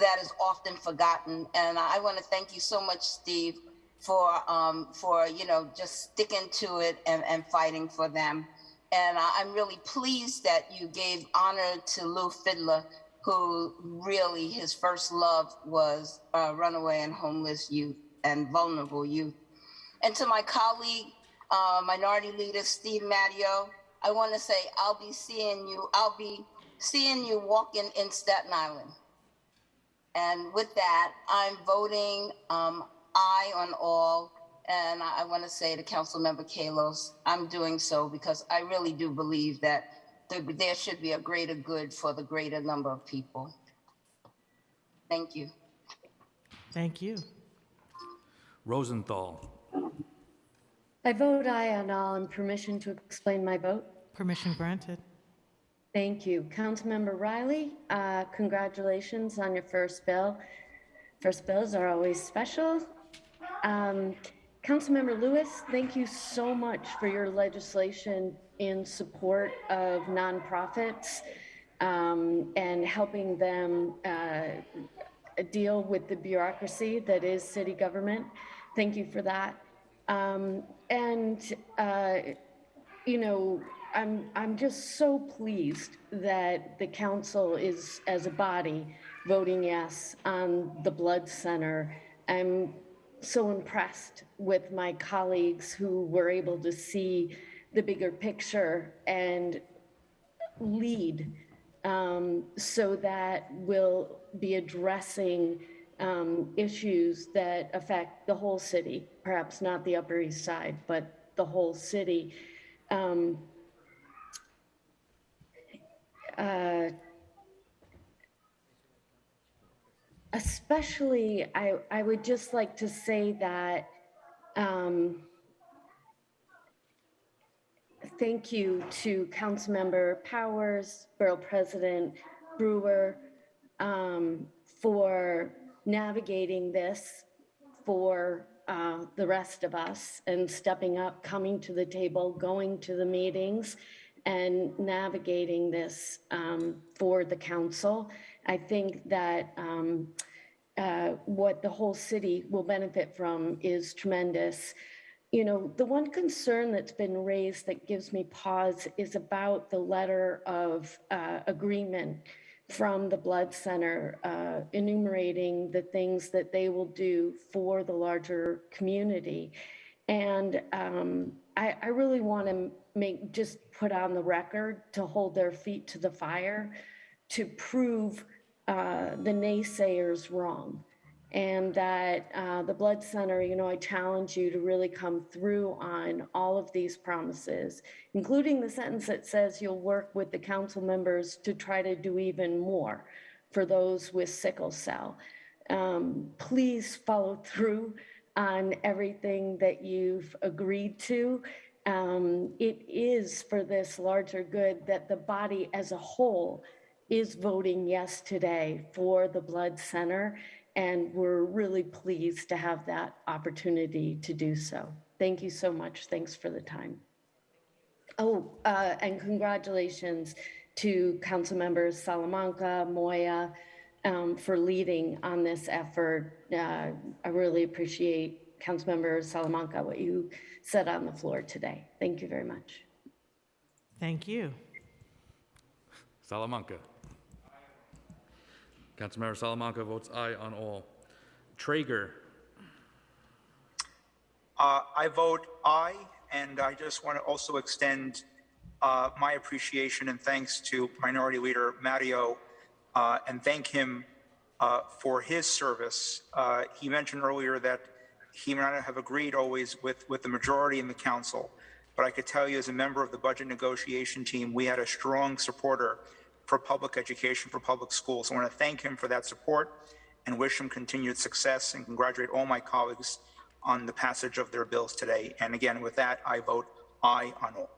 that is often forgotten, and I want to thank you so much, Steve, for um, for you know just sticking to it and, and fighting for them. And I'm really pleased that you gave honor to Lew Fidler, who really, his first love was uh, runaway and homeless youth and vulnerable youth. And to my colleague, uh, Minority Leader Steve Matteo, I want to say I'll be seeing you, I'll be seeing you walking in Staten Island. And with that, I'm voting um, aye on all. And I, I want to say to Councilmember Kallos, I'm doing so because I really do believe that there, there should be a greater good for the greater number of people. Thank you. Thank you. Rosenthal. I vote aye on all and permission to explain my vote. Permission granted. Thank you. Councilmember Riley, uh, congratulations on your first bill. First bills are always special. Um, Councilmember Lewis, thank you so much for your legislation in support of nonprofits um, and helping them uh, deal with the bureaucracy that is city government. Thank you for that. Um, and, uh, you know, I'm, I'm just so pleased that the council is, as a body, voting yes on the blood center. I'm so impressed with my colleagues who were able to see the bigger picture and lead um, so that we'll be addressing um, issues that affect the whole city, perhaps not the Upper East Side, but the whole city. Um, uh, especially, I, I would just like to say that um, thank you to Councilmember Powers, Borough President Brewer, um, for navigating this for uh, the rest of us and stepping up, coming to the table, going to the meetings, and navigating this um, for the council. I think that um, uh, what the whole city will benefit from is tremendous. You know, the one concern that's been raised that gives me pause is about the letter of uh, agreement from the Blood Center uh, enumerating the things that they will do for the larger community. And um, I, I really want to make, just put on the record to hold their feet to the fire to prove uh, the naysayers wrong. And that uh, the Blood Center, you know, I challenge you to really come through on all of these promises, including the sentence that says you'll work with the council members to try to do even more for those with sickle cell. Um, please follow through on everything that you've agreed to. Um, it is for this larger good that the body as a whole is voting yes today for the Blood Center, and we're really pleased to have that opportunity to do so. Thank you so much. Thanks for the time. Oh, uh, and congratulations to council members Salamanca, Moya, um, for leading on this effort. Uh, I really appreciate Councilmember Salamanca, what you said on the floor today. Thank you very much. Thank you. Salamanca. Councilmember Salamanca votes aye on all. Treyger. Uh, I vote aye, and I just want to also extend uh, my appreciation and thanks to Minority Leader Matteo uh, and thank him uh, for his service. Uh, he mentioned earlier that he may not have agreed always with, with the majority in the council, but I could tell you as a member of the budget negotiation team, we had a strong supporter for public education, for public schools. I want to thank him for that support and wish him continued success and congratulate all my colleagues on the passage of their bills today. And again, with that, I vote aye on all.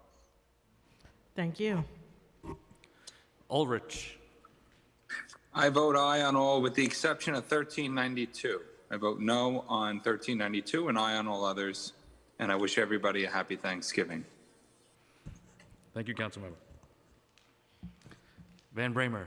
Thank you. Ulrich. I vote aye on all with the exception of 1392. I vote no on 1392 and aye on all others. And I wish everybody a happy Thanksgiving. Thank you, Councilmember. Van Bramer.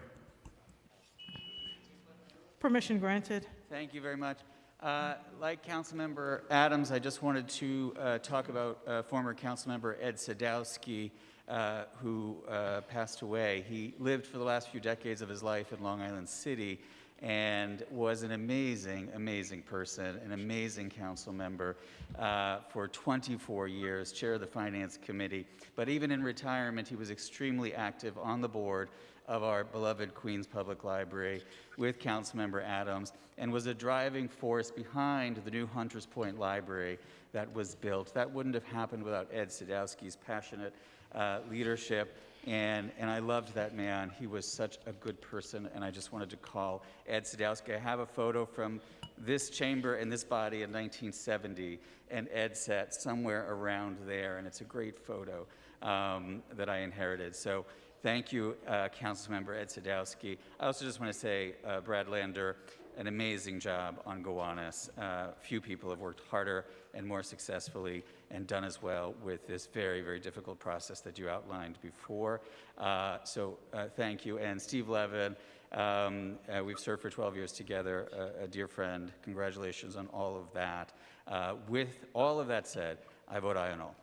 Permission granted. Thank you very much. Uh, like Councilmember Adams, I just wanted to uh, talk about uh, former Councilmember Ed Sadowsky. uh, who uh, passed away. He lived for the last few decades of his life in Long Island City and was an amazing, amazing person, an amazing council member uh, for 24 years, chair of the Finance Committee. But even in retirement, he was extremely active on the board of our beloved Queens Public Library with Councilmember Adams and was a driving force behind the new Hunters Point Library that was built. That wouldn't have happened without Ed Sadowsky's passionate uh, leadership. And, and I loved that man. He was such a good person, and I just wanted to call Ed Sadowsky. I have a photo from this chamber and this body in 1970, and Ed sat somewhere around there, and it's a great photo um, that I inherited. So thank you, uh, Councilmember Ed Sadowsky. I also just want to say, uh, Brad Lander, an amazing job on Gowanus. Uh, few people have worked harder and more successfully and done as well with this very, very difficult process that you outlined before. Uh, so uh, thank you. And Steve Levin, um, uh, we've served for 12 years together, a, a dear friend. Congratulations on all of that. Uh, with all of that said, I vote aye on all.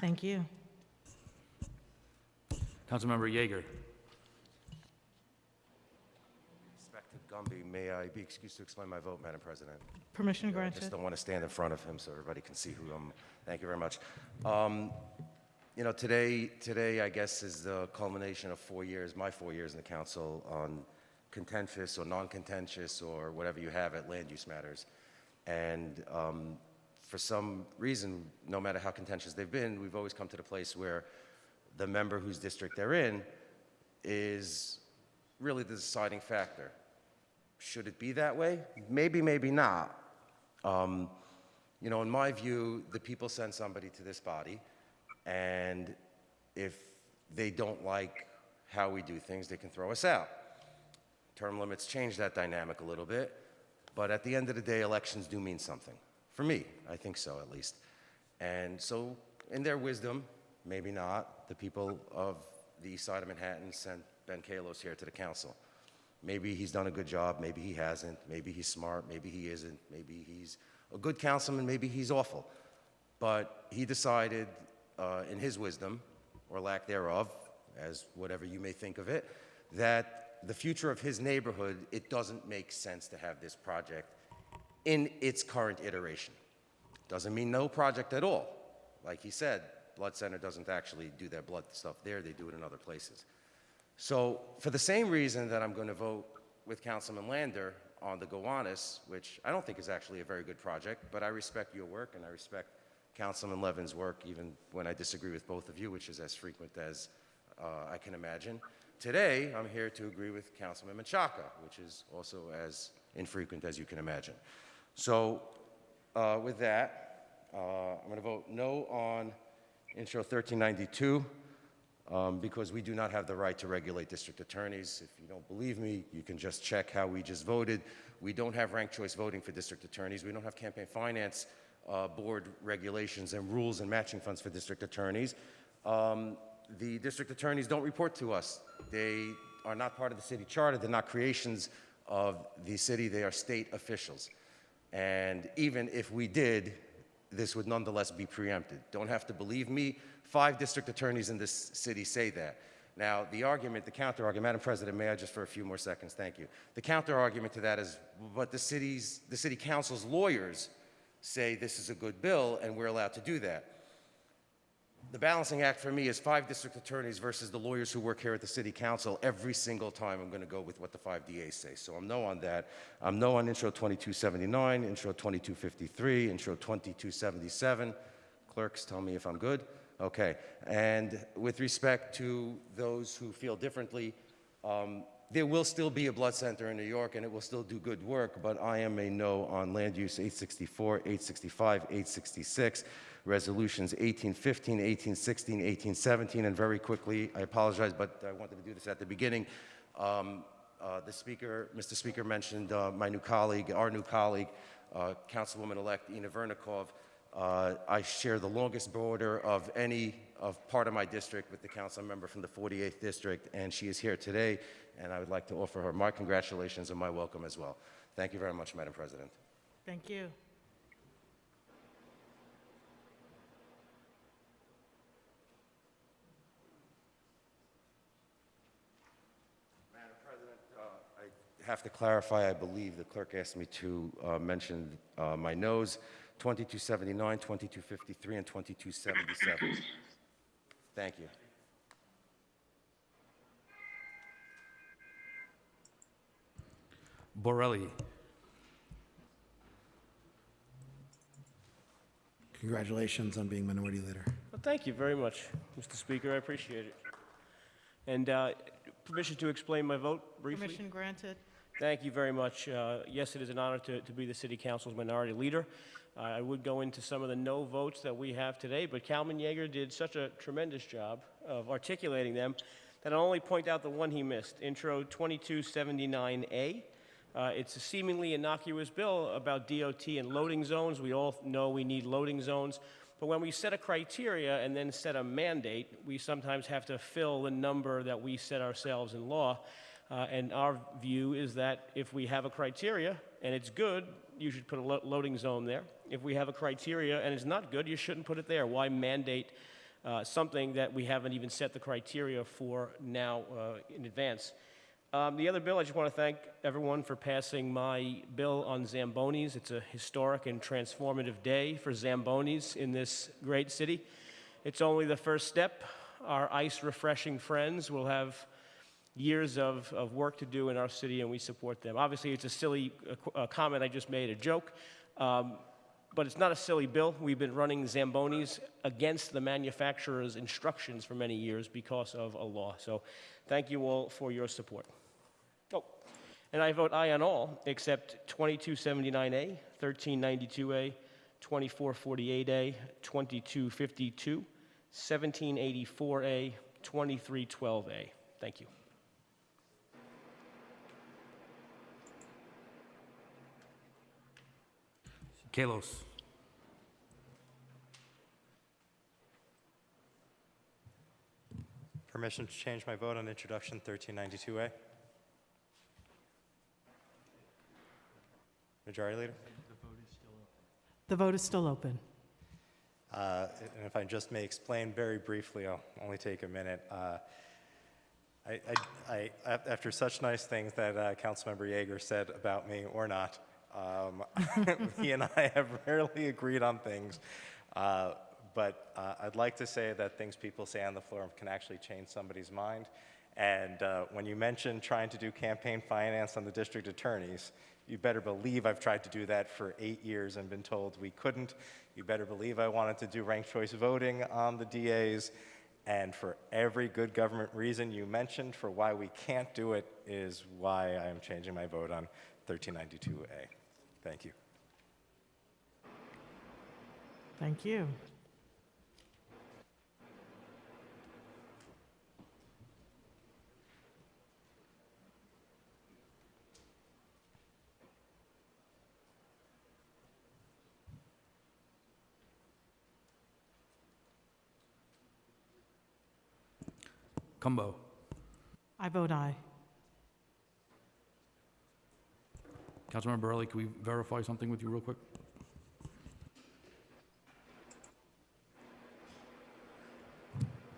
Thank you. Councilmember Yeger. Cumbo, may I be excused to explain my vote, Madam President? Permission granted. I granted. just don't want to stand in front of him so everybody can see who I'm. Thank you very much. Um, You know, today, today, I guess, is the culmination of four years, my four years in the council on contentious or non-contentious or whatever you have at land use matters. And um, for some reason, no matter how contentious they've been, we've always come to the place where the member whose district they're in is really the deciding factor. Should it be that way? Maybe, maybe not. Um, you know, in my view, the people send somebody to this body, and if they don't like how we do things, they can throw us out. Term limits change that dynamic a little bit, but at the end of the day, elections do mean something. For me, I think so at least. And so, in their wisdom, maybe not, the people of the east side of Manhattan sent Ben Kallos here to the council. Maybe he's done a good job, maybe he hasn't, maybe he's smart, maybe he isn't, maybe he's a good councilman, maybe he's awful. But he decided, uh, in his wisdom, or lack thereof, as whatever you may think of it, that the future of his neighborhood, it doesn't make sense to have this project in its current iteration. Doesn't mean no project at all. Like he said, Blood Center doesn't actually do their blood stuff there, they do it in other places. So for the same reason that I'm going to vote with Councilman Lander on the Gowanus, which I don't think is actually a very good project, but I respect your work and I respect Councilman Levin's work, even when I disagree with both of you, which is as frequent as uh, I can imagine. Today, I'm here to agree with Councilman Menchaca, which is also as infrequent as you can imagine. So uh, with that, uh, I'm going to vote no on Intro 1392 um, because we do not have the right to regulate district attorneys. If you don't believe me, you can just check how we just voted. We don't have ranked choice voting for district attorneys. We don't have campaign finance uh, board regulations and rules and matching funds for district attorneys. Um, the district attorneys don't report to us. They are not part of the city charter. They're not creations of the city. They are state officials. And even if we did, this would nonetheless be preempted. Don't have to believe me. Five district attorneys in this city say that. Now, the argument, the counter argument, Madam President, may I just for a few more seconds, thank you. The counter argument to that is, but the city's, the city council's lawyers say this is a good bill and we're allowed to do that. The balancing act for me is five district attorneys versus the lawyers who work here at the city council. Every single time I'm going to go with what the five DAs say. So I'm no on that. I'm no on intro 2279, intro 2253, intro 2277. Clerks, tell me if I'm good. Okay. And with respect to those who feel differently, um, there will still be a blood center in New York and it will still do good work, but I am a no on land use 864, 865, 866, resolutions 1815, 1816, 1817, and very quickly, I apologize, but I wanted to do this at the beginning. Um, uh, the speaker, Mr. Speaker mentioned uh, my new colleague, our new colleague, uh, Councilwoman-elect Inna Vernikov. Uh, I share the longest border of any of part of my district with the council member from the 48th district, and she is here today, and I would like to offer her my congratulations and my welcome as well. Thank you very much, Madam President. Thank you. Have to clarify, I believe the clerk asked me to uh, mention uh, my noes, 2279, 2253, and 2277. Thank you. Borelli. Congratulations on being Minority Leader. Well, thank you very much, Mr. Speaker. I appreciate it. And uh, permission to explain my vote briefly? Permission granted. Thank you very much. Uh, Yes, it is an honor to, to be the city council's minority leader. Uh, I would go into some of the no votes that we have today, but Kalman Yeger did such a tremendous job of articulating them that I'll only point out the one he missed, Intro 2279A. Uh, It's a seemingly innocuous bill about DOT and loading zones. We all know we need loading zones. But when we set a criteria and then set a mandate, we sometimes have to fill the number that we set ourselves in law. Uh, and our view is that if we have a criteria and it's good, you should put a lo- loading zone there. If we have a criteria and it's not good, you shouldn't put it there. Why mandate uh, something that we haven't even set the criteria for now uh, in advance? Um, the other bill, I just want to thank everyone for passing my bill on Zambonis. It's a historic and transformative day for Zambonis in this great city. It's only the first step. Our ice refreshing friends will have years of, of work to do in our city, and we support them. Obviously, it's a silly uh, uh, comment I just made, a joke, um, but it's not a silly bill. We've been running Zambonis against the manufacturer's instructions for many years because of a law. So thank you all for your support. Oh, and I vote aye on all except 2279A, 1392A, 2448A, 2252, 1784A, 2312A. Thank you. Kallos. Permission to change my vote on introduction 1392A. Majority Leader? The vote is still open. The vote is still open. Uh, And if I just may explain very briefly, I'll only take a minute. Uh, I, I, I, after such nice things that uh, Councilmember Yeger said about me or not, um, he and I have rarely agreed on things. Uh, but uh, I'd like to say that things people say on the floor can actually change somebody's mind. And uh, when you mentioned trying to do campaign finance on the district attorneys, you better believe I've tried to do that for eight years and been told we couldn't. You better believe I wanted to do ranked choice voting on the DAs. And for every good government reason you mentioned for why we can't do it is why I am changing my vote on 1392A. Thank you. Thank you. Cumbo. I vote aye. Councilmember Borelli, can we verify something with you real quick?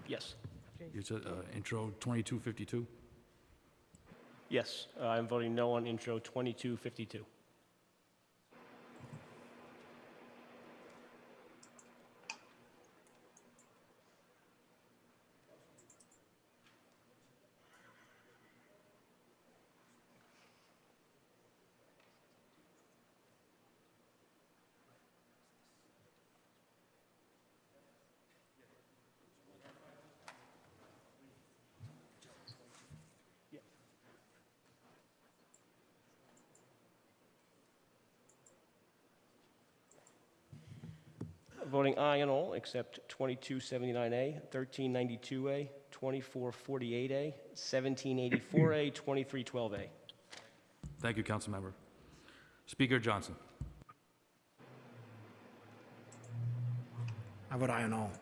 Yes. You said uh, intro 2252? Yes, uh, I'm voting no on intro 2252. Voting aye on all except 2279A, 1392A, 2448A, 1784A, 2312A. Thank you, Councilmember. Speaker Johnson. I vote aye on all.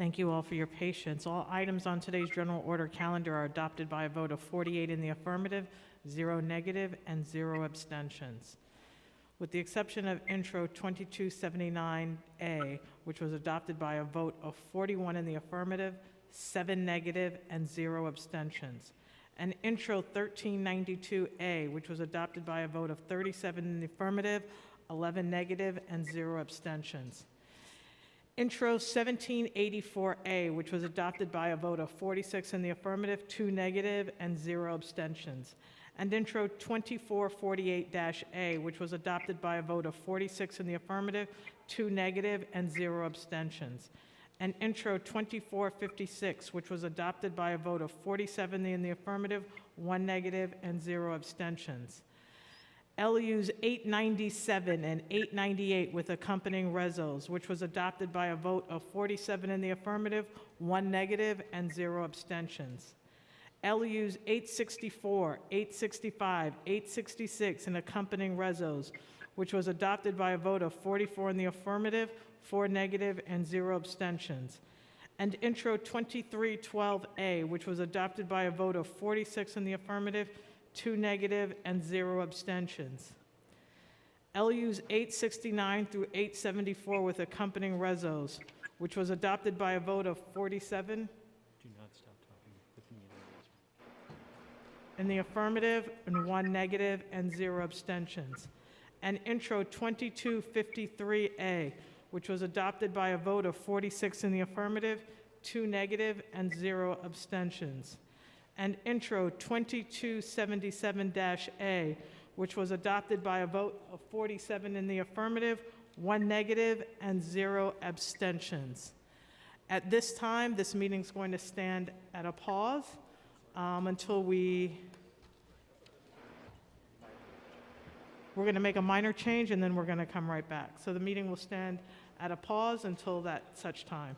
Thank you all for your patience. All items on today's general order calendar are adopted by a vote of 48 in the affirmative, zero negative, and zero abstentions. With the exception of intro 2279A, which was adopted by a vote of 41 in the affirmative, seven negative, and zero abstentions. And intro 1392A, which was adopted by a vote of 37 in the affirmative, 11 negative, and zero abstentions. Intro 1784A, which was adopted by a vote of 46 in the affirmative, two negative, and zero abstentions. And Intro 2448-A, which was adopted by a vote of 46 in the affirmative, two negative, and zero abstentions. And Intro 2456, which was adopted by a vote of 47 in the affirmative, one negative, and zero abstentions. LUs 897 and 898 with accompanying resos, which was adopted by a vote of 47 in the affirmative, one negative, and zero abstentions. LUs 864, 865, 866, and accompanying resos, which was adopted by a vote of 44 in the affirmative, four negative, and zero abstentions. And Intro 2312A, which was adopted by a vote of 46 in the affirmative, two negative, and zero abstentions. LUs 869 through 874 with accompanying resos, which was adopted by a vote of 47 Do not stop talking. The in the affirmative, and one negative, and zero abstentions. And Intro 2253A, which was adopted by a vote of 46 in the affirmative, two negative, and zero abstentions. And Intro 2277-A, which was adopted by a vote of 47 in the affirmative, one negative, and zero abstentions. At this time, this meeting's going to stand at a pause um, until we, we're going to make a minor change, and then we're going to come right back. So the meeting will stand at a pause until that such time.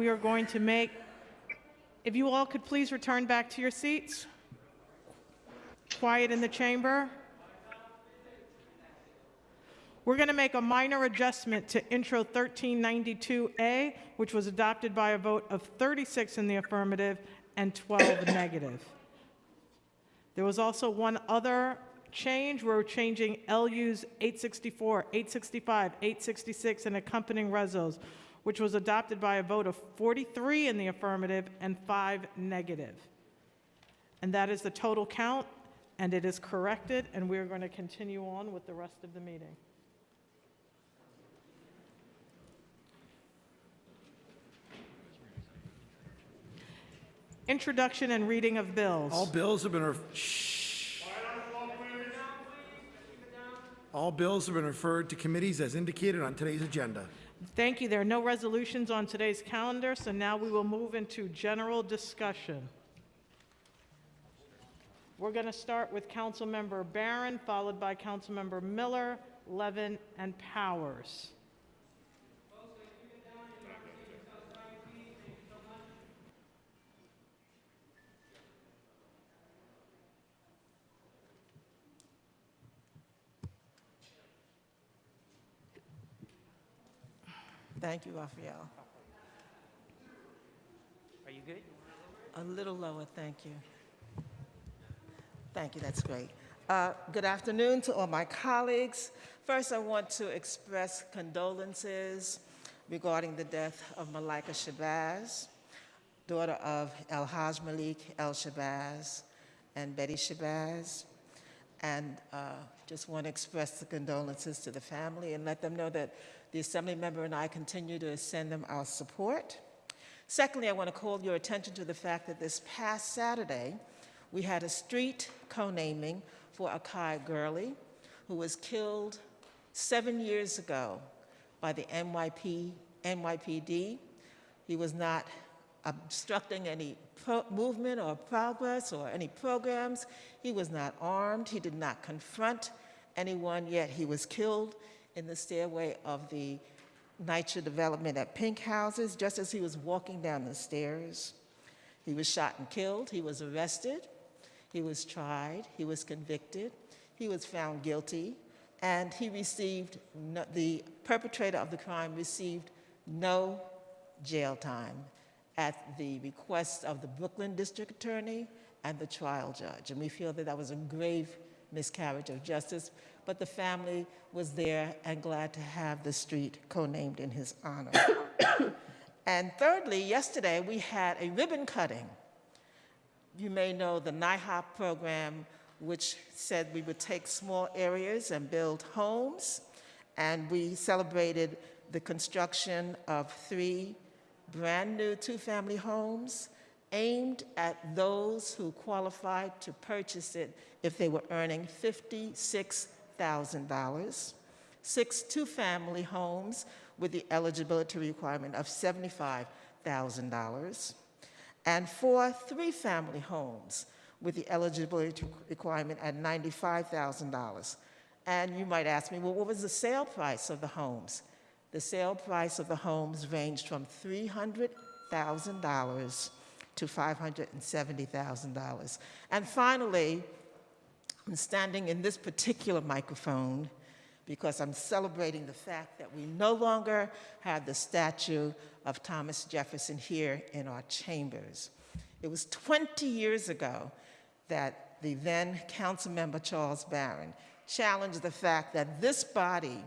We are going to make, if you all could please return back to your seats. Quiet in the chamber. We're going to make a minor adjustment to Intro 1392A, which was adopted by a vote of 36 in the affirmative and 12 negative. There was also one other change. We're changing LUs 864, 865, 866, and accompanying resos, which was adopted by a vote of 43 in the affirmative and 5 negative. And that is the total count, and it is corrected, and we're going to continue on with the rest of the meeting. Introduction and reading of bills. All bills have been, shh. All bills have been referred to committees as indicated on today's agenda. Thank you. There are no resolutions on today's calendar, so now we will move into general discussion. We're going to start with Councilmember Barron, followed by Councilmember Miller, Levin, and Powers. Thank you, Raphael. Are you good? A little lower, thank you. Thank you, that's great. Uh, Good afternoon to all my colleagues. First, I want to express condolences regarding the death of Malikah Shabazz, daughter of El Haj Malik El Shabazz and Betty Shabazz. And uh, just want to express the condolences to the family and let them know that the Assembly member and I continue to send them our support. Secondly, I want to call your attention to the fact that this past Saturday, we had a street co-naming for Akai Gurley, who was killed seven years ago by the NYP, NYPD. He was not obstructing any movement or progress or any programs. He was not armed. He did not confront anyone, yet he was killed in the stairway of the NYCHA development at Pink Houses just as he was walking down the stairs. He was shot and killed. He was arrested. He was tried. He was convicted. He was found guilty. And he received, no, the perpetrator of the crime received no jail time at the request of the Brooklyn District Attorney and the trial judge. And we feel that that was a grave miscarriage of justice, but the family was there and glad to have the street co-named in his honor. and thirdly, yesterday we had a ribbon cutting. You may know the NIHOP program, which said we would take small areas and build homes, and we celebrated the construction of three brand new two-family homes aimed at those who qualified to purchase it if they were earning $56,000, six two-family homes with the eligibility requirement of $75,000, and four three-family homes with the eligibility requirement at $95,000. And you might ask me, well, what was the sale price of the homes? The sale price of the homes ranged from $300,000 to $570,000. And finally, I'm standing in this particular microphone because I'm celebrating the fact that we no longer have the statue of Thomas Jefferson here in our chambers. It was 20 years ago that the then council member Charles Barron challenged the fact that this body,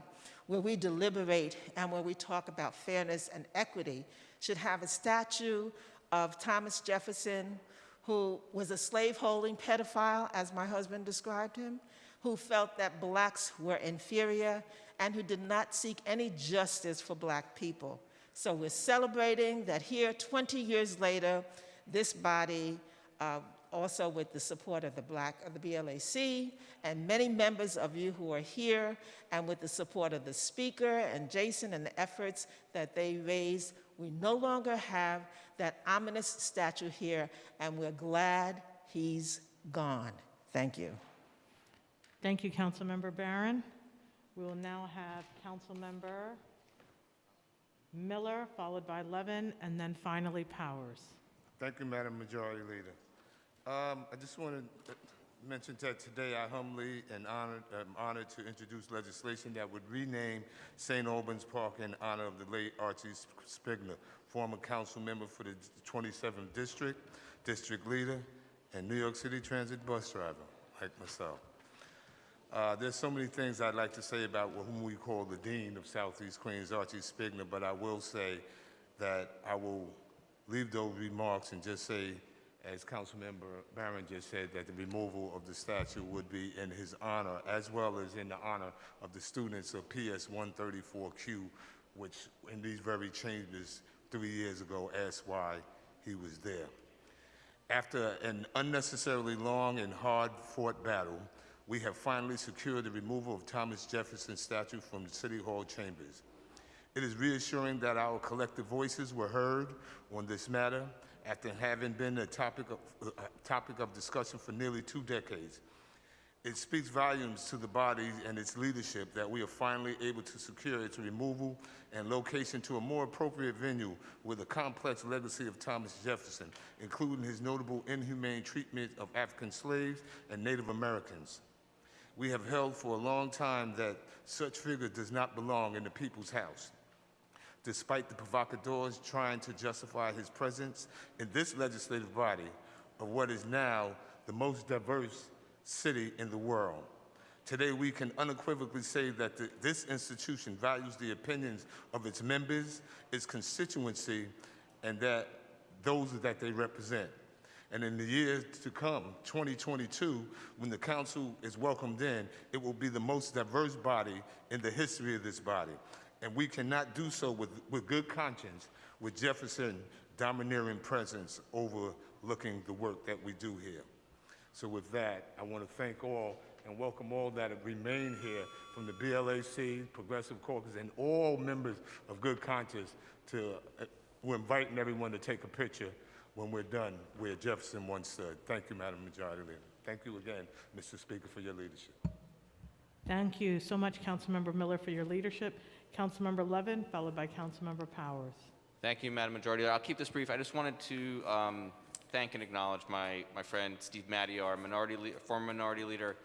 where we deliberate and where we talk about fairness and equity, should have a statue of Thomas Jefferson, who was a slaveholding pedophile, as my husband described him, who felt that blacks were inferior, and who did not seek any justice for black people. So we're celebrating that here, 20 years later, this body, uh, also with the support of the Black of the BLAC and many members of you who are here, and with the support of the speaker and Jason and the efforts that they raised, we no longer have that ominous statue here, and we're glad he's gone. Thank you. Thank you, Councilmember Barron. We will now have Councilmember Miller, followed by Levin, and then finally Powers. Thank you, Madam Majority Leader. Um, I just want to mention that today I humbly and honored, am honored to introduce legislation that would rename St. Albans Park in honor of the late Archie Spigner, former council member for the 27th District, district leader, and New York City Transit bus driver, like myself. Uh, there's so many things I'd like to say about whom we call the Dean of Southeast Queens, Archie Spigner, but I will say that I will leave those remarks and just say, as Councilmember Barron just said, that the removal of the statue would be in his honor, as well as in the honor of the students of PS 134Q, which in these very chambers three years ago asked why he was there. After an unnecessarily long and hard-fought battle, we have finally secured the removal of Thomas Jefferson's statue from the City Hall chambers. It is reassuring that our collective voices were heard on this matter after having been a topic of, uh, topic of discussion for nearly two decades. It speaks volumes to the body and its leadership that we are finally able to secure its removal and location to a more appropriate venue with a complex legacy of Thomas Jefferson, including his notable inhumane treatment of African slaves and Native Americans. We have held for a long time that such figure does not belong in the people's house. Despite the provocateurs trying to justify his presence in this legislative body of what is now the most diverse city in the world. Today, we can unequivocally say that the, this institution values the opinions of its members, its constituency, and that those that they represent. And in the years to come, 2022, when the council is welcomed in, it will be the most diverse body in the history of this body. And we cannot do so with, with good conscience with Jefferson domineering presence overlooking the work that we do here. So with that, I want to thank all and welcome all that have remained here from the BLAC, Progressive Caucus, and all members of good conscience to, uh, we're inviting everyone to take a picture when we're done where Jefferson once stood. Thank you, Madam Majority Leader. Thank you again, Mr. Speaker, for your leadership. Thank you so much, Councilmember Miller, for your leadership. Councilmember Levin, followed by Councilmember Powers. Thank you, Madam Majority Leader. I'll keep this brief. I just wanted to um, thank and acknowledge my, my friend Steve Matteo, our minority former minority leader,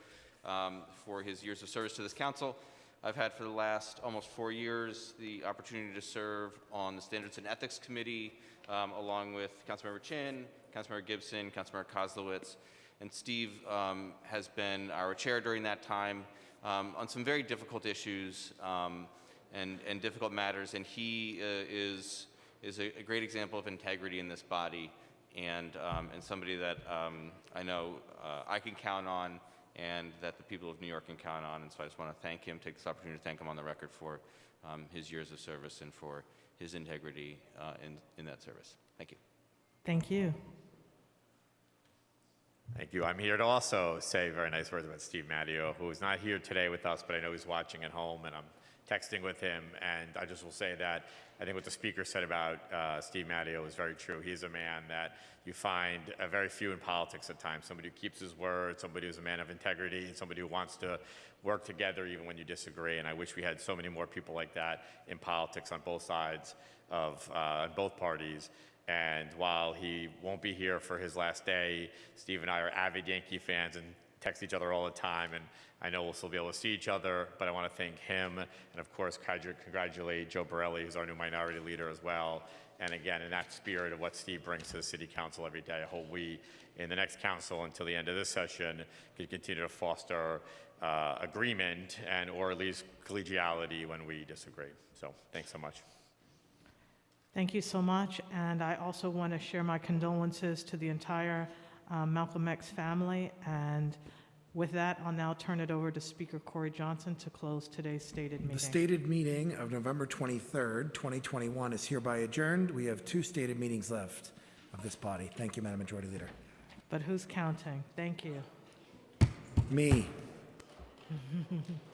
um, for his years of service to this council. I've had for the last almost four years the opportunity to serve on the Standards and Ethics Committee, um, along with Councilmember Chin, Councilmember Gibson, Councilmember Koslowitz, and Steve um, has been our chair during that time um, on some very difficult issues um, and, and difficult matters, and he uh, is, is a, a great example of integrity in this body and, um, and somebody that um, I know uh, I can count on and that the people of New York can count on. And so I just want to thank him, take this opportunity to thank him on the record for um, his years of service and for his integrity uh, in, in that service. Thank you. Thank you. Thank you. I'm here to also say very nice words about Steve Matteo, who is not here today with us, but I know he's watching at home, and I'm texting with him. And I just will say that I think what the speaker said about uh, Steve Matteo is very true. He's a man that you find uh, very few in politics at times. Somebody who keeps his word, somebody who's a man of integrity, and somebody who wants to work together even when you disagree. And I wish we had so many more people like that in politics on both sides of uh, both parties. And while he won't be here for his last day, Steve and I are avid Yankee fans and text each other all the time. And I know we'll still be able to see each other, but I want to thank him. And of course, congratulate Joe Borelli, who's our new minority leader as well. And again, in that spirit of what Steve brings to the city council every day, I hope we, in the next council until the end of this session, can continue to foster uh, agreement and or at least collegiality when we disagree. So thanks so much. Thank you so much. And I also want to share my condolences to the entire uh, Malcolm X family. And with that, I'll now turn it over to Speaker Corey Johnson to close today's stated meeting. The stated meeting of November 23rd, 2021 is hereby adjourned. We have two stated meetings left of this body. Thank you, Madam Majority Leader. But who's counting? Thank you. Me.